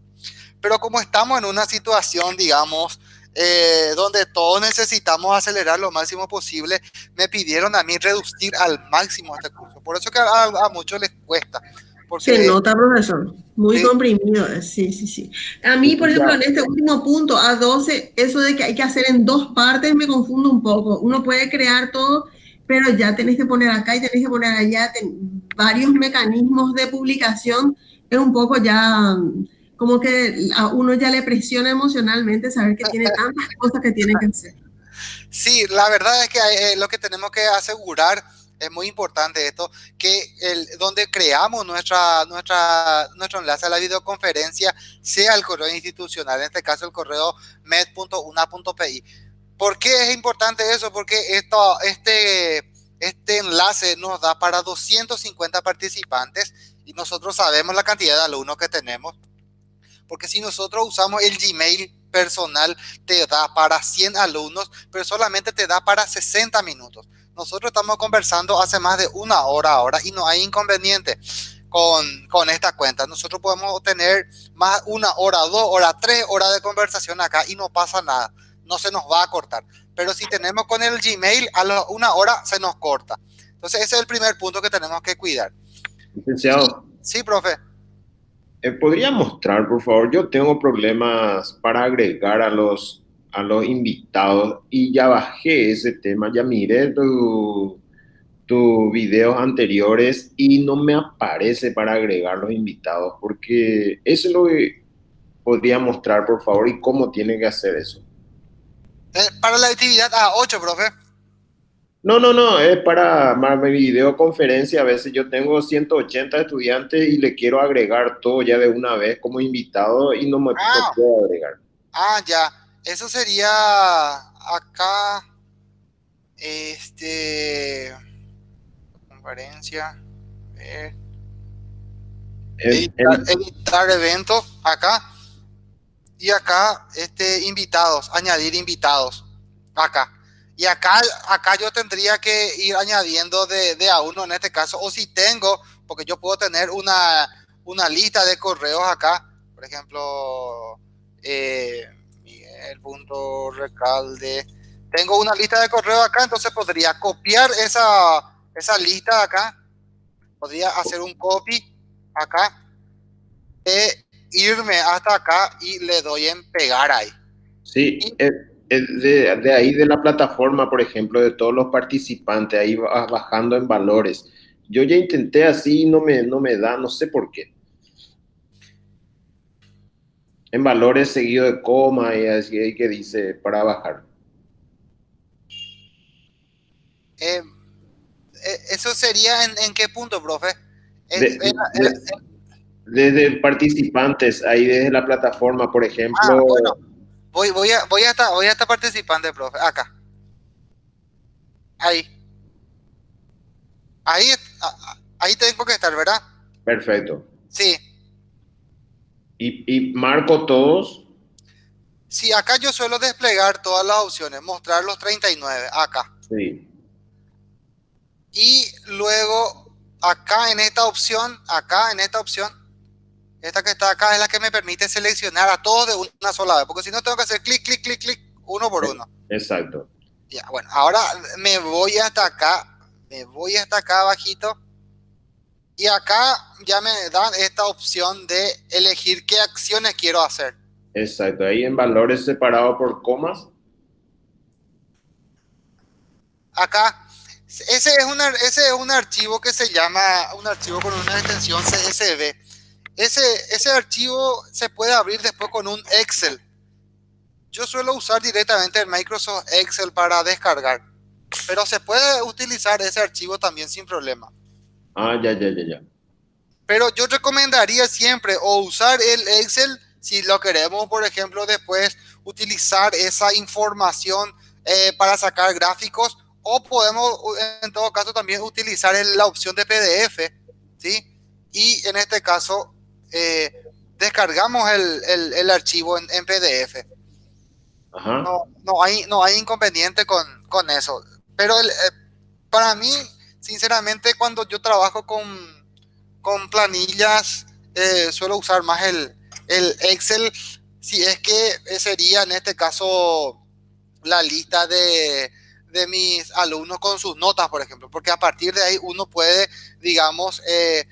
Pero como estamos en una situación, digamos, eh, donde todos necesitamos acelerar lo máximo posible, me pidieron a mí reducir al máximo este curso. Por eso que a, a muchos les cuesta. Porque, Se nota, profesor. Muy ¿sí? comprimido. Sí, sí, sí. A mí, por ejemplo, en este último punto, a 12, eso de que hay que hacer en dos partes me confundo un poco. Uno puede crear todo, pero ya tenés que poner acá y tenés que poner allá varios mecanismos de publicación. Es un poco ya como que a uno ya le presiona emocionalmente saber que tiene tantas cosas que tiene que hacer. Sí, la verdad es que eh, lo que tenemos que asegurar es muy importante esto, que el, donde creamos nuestra, nuestra, nuestro enlace a la videoconferencia sea el correo institucional, en este caso el correo med.una.pi. ¿Por qué es importante eso? Porque esto, este, este enlace nos da para 250 participantes y nosotros sabemos la cantidad de alumnos que tenemos. Porque si nosotros usamos el Gmail personal, te da para 100 alumnos, pero solamente te da para 60 minutos. Nosotros estamos conversando hace más de una hora ahora y no hay inconveniente con, con esta cuenta. Nosotros podemos tener más una hora, dos horas, tres horas de conversación acá y no pasa nada. No se nos va a cortar. Pero si tenemos con el Gmail, a la una hora se nos corta. Entonces ese es el primer punto que tenemos que cuidar. Licenciado. Sí, profe. Eh, ¿Podría mostrar, por favor? Yo tengo problemas para agregar a los a los invitados y ya bajé ese tema, ya miré tus tu videos anteriores y no me aparece para agregar los invitados porque eso es lo que podría mostrar por favor y cómo tiene que hacer eso. Eh, para la actividad A8, profe. No, no, no, es para mi videoconferencia. A veces yo tengo 180 estudiantes y le quiero agregar todo ya de una vez como invitado y no me ah. puedo agregar. Ah, ya. Eso sería acá, este, conferencia, eh, editar, editar eventos acá y acá, este, invitados, añadir invitados acá. Y acá, acá yo tendría que ir añadiendo de, de a uno en este caso, o si tengo, porque yo puedo tener una, una lista de correos acá, por ejemplo, eh, el punto recalde. Tengo una lista de correo acá, entonces podría copiar esa, esa lista acá. Podría hacer un copy acá. Irme hasta acá y le doy en pegar ahí. Sí, y, de, de, ahí de la plataforma, por ejemplo, de todos los participantes, ahí vas bajando en valores. Yo ya intenté así y no me, no me da, no sé por qué. en valores seguido de coma y así hay que dice para bajar. Eh, ¿Eso sería en, en, qué punto, profe? En, de, en, de, desde participantes, ahí desde la plataforma, por ejemplo. Ah, bueno, voy, voy, a, voy, a estar, voy a estar participante, profe, acá. Ahí. Ahí, ahí tengo que estar, ¿verdad? Perfecto. Sí. Y, y, marco todos. Sí, acá yo suelo desplegar todas las opciones, mostrar los 39, acá. Sí. Y luego, acá en esta opción, acá en esta opción, esta que está acá es la que me permite seleccionar a todos de una sola vez, porque si no tengo que hacer clic, clic, clic, clic, uno por uno. Exacto. Ya, bueno, ahora me voy hasta acá, me voy hasta acá abajito y acá ya me dan esta opción de elegir qué acciones quiero hacer. Exacto, ahí en valores separados por comas. Acá, Ese es, una, ese es un archivo que se llama, un archivo con una extensión CSV. Ese, ese archivo se puede abrir después con un Excel. Yo suelo usar directamente el Microsoft Excel para descargar, pero se puede utilizar ese archivo también sin problema. Ah, ya, ya, ya, ya. Pero yo recomendaría siempre o usar el Excel si lo queremos, por ejemplo, después utilizar esa información eh, para sacar gráficos o podemos en todo caso también utilizar la opción de PDF, ¿sí? Y en este caso eh, descargamos el, el, archivo en, en PDF. No, no, hay, no hay inconveniente con, con eso. Pero el, eh, para mí, sinceramente, cuando yo trabajo con, con planillas, eh, suelo usar más el, el Excel, si es que sería en este caso la lista de, de mis alumnos con sus notas, por ejemplo, porque a partir de ahí uno puede, digamos, eh,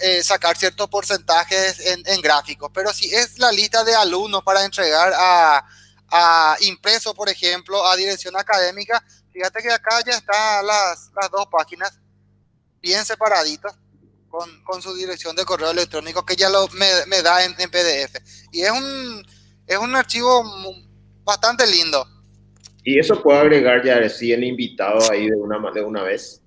eh, sacar ciertos porcentajes en, gráficos, pero si es la lista de alumnos para entregar a, a, impreso, por ejemplo, a dirección académica, fíjate que acá ya están las, las dos páginas bien separaditas con, con, su dirección de correo electrónico que ya lo, me, da en, en, PDF. Y es un, es un archivo bastante lindo. Y eso puedo agregar ya recién invitado ahí de una, de una vez.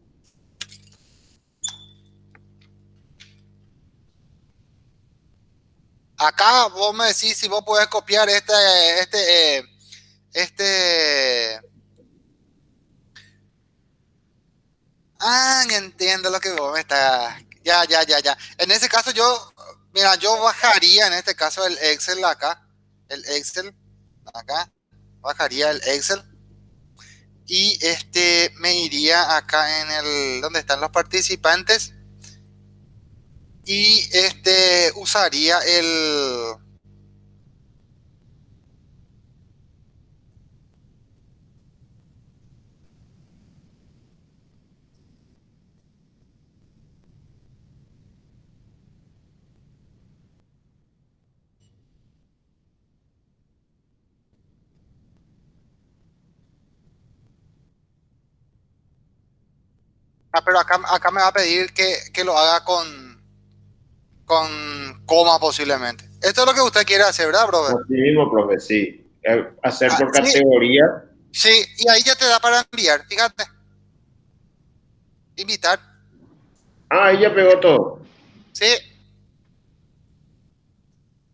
Acá vos me decís si vos podés copiar este, este, eh, este. Ah, entiendo lo que vos me estás. Ya, ya, ya, ya. En ese caso yo, mira, yo bajaría en este caso el Excel acá, el Excel acá, bajaría el Excel y este me iría acá en el donde están los participantes y este usaría el Ah, pero acá, acá me va a pedir que, que lo haga con, con coma posiblemente. Esto es lo que usted quiere hacer, ¿verdad, brother? Sí mismo, profe, sí. Eh, hacer por ah, categoría. Sí. y ahí ya te da para enviar, fíjate. Invitar. Ah, ahí ya pegó todo. Sí.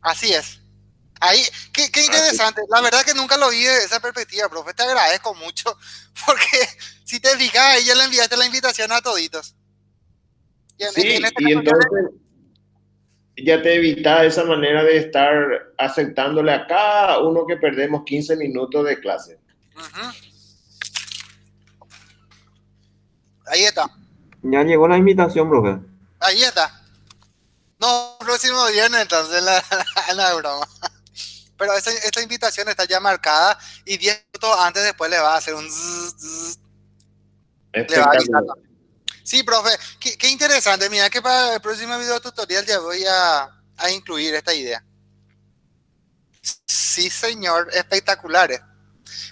Así es. Ahí, qué, qué interesante. La verdad que nunca lo vi de esa perspectiva, profe. Te agradezco mucho porque si te fijas, ahí ya le enviaste la invitación a toditos. Y, sí, este y entonces ya te evita esa manera de estar aceptándole a cada uno que perdemos 15 minutos de clase. Ahí está. Ya llegó la invitación, profe. Ahí está. No, próximo viernes, entonces, la, la, broma. Pero esta invitación está ya marcada y 10 minutos antes después le va a hacer un... le va a Sí, profe, qué, interesante. Mira que para el próximo video tutorial ya voy a, incluir esta idea. Sí, señor, espectaculares.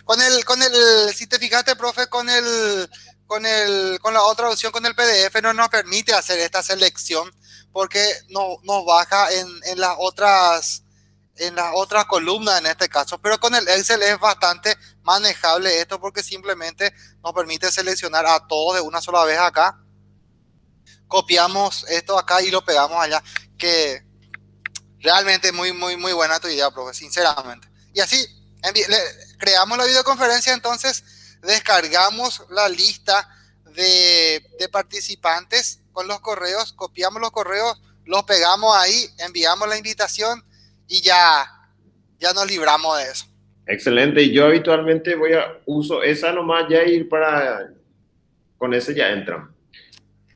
Con el, con el, si te fijaste, profe, con el, con el, con la otra opción, con el PDF, no nos permite hacer esta selección porque no, nos baja en, en las otras, en las otras columnas en este caso. Pero con el Excel es bastante manejable esto porque simplemente nos permite seleccionar a todos de una sola vez acá copiamos esto acá y lo pegamos allá. Que realmente muy, muy, muy buena tu idea, profe, sinceramente. Y así, creamos la videoconferencia, entonces descargamos la lista de, participantes con los correos, copiamos los correos, los pegamos ahí, enviamos la invitación y ya, ya nos libramos de eso. Excelente, y yo habitualmente voy a uso esa nomás ya ir para, con ese ya entran.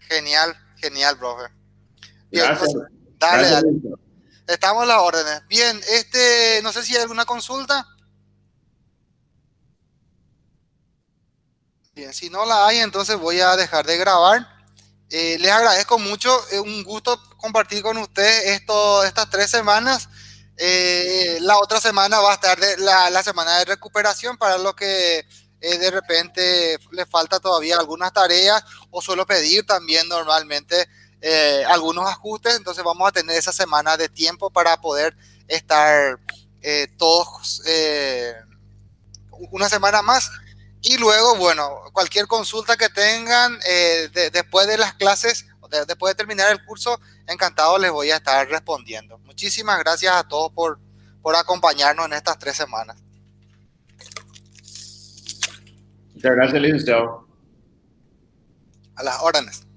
Genial, genial, profe. Bien, pues, dale, dale. Estamos a las órdenes. Bien, este, no sé si hay alguna consulta. Bien, si no la hay, entonces voy a dejar de grabar. Eh, les agradezco mucho, es un gusto compartir con ustedes esto, estas tres semanas. Eh, la otra semana va a estar de, la, la, semana de recuperación para los que eh, de repente le falta todavía algunas tareas o suelo pedir también normalmente eh, algunos ajustes, entonces vamos a tener esa semana de tiempo para poder estar eh, todos una semana más. Y luego, bueno, cualquier consulta que tengan después de las clases, después de terminar el curso, encantado les voy a estar respondiendo. Muchísimas gracias a todos por, por acompañarnos en estas tres semanas. Muchas gracias, licenciado. A las órdenes.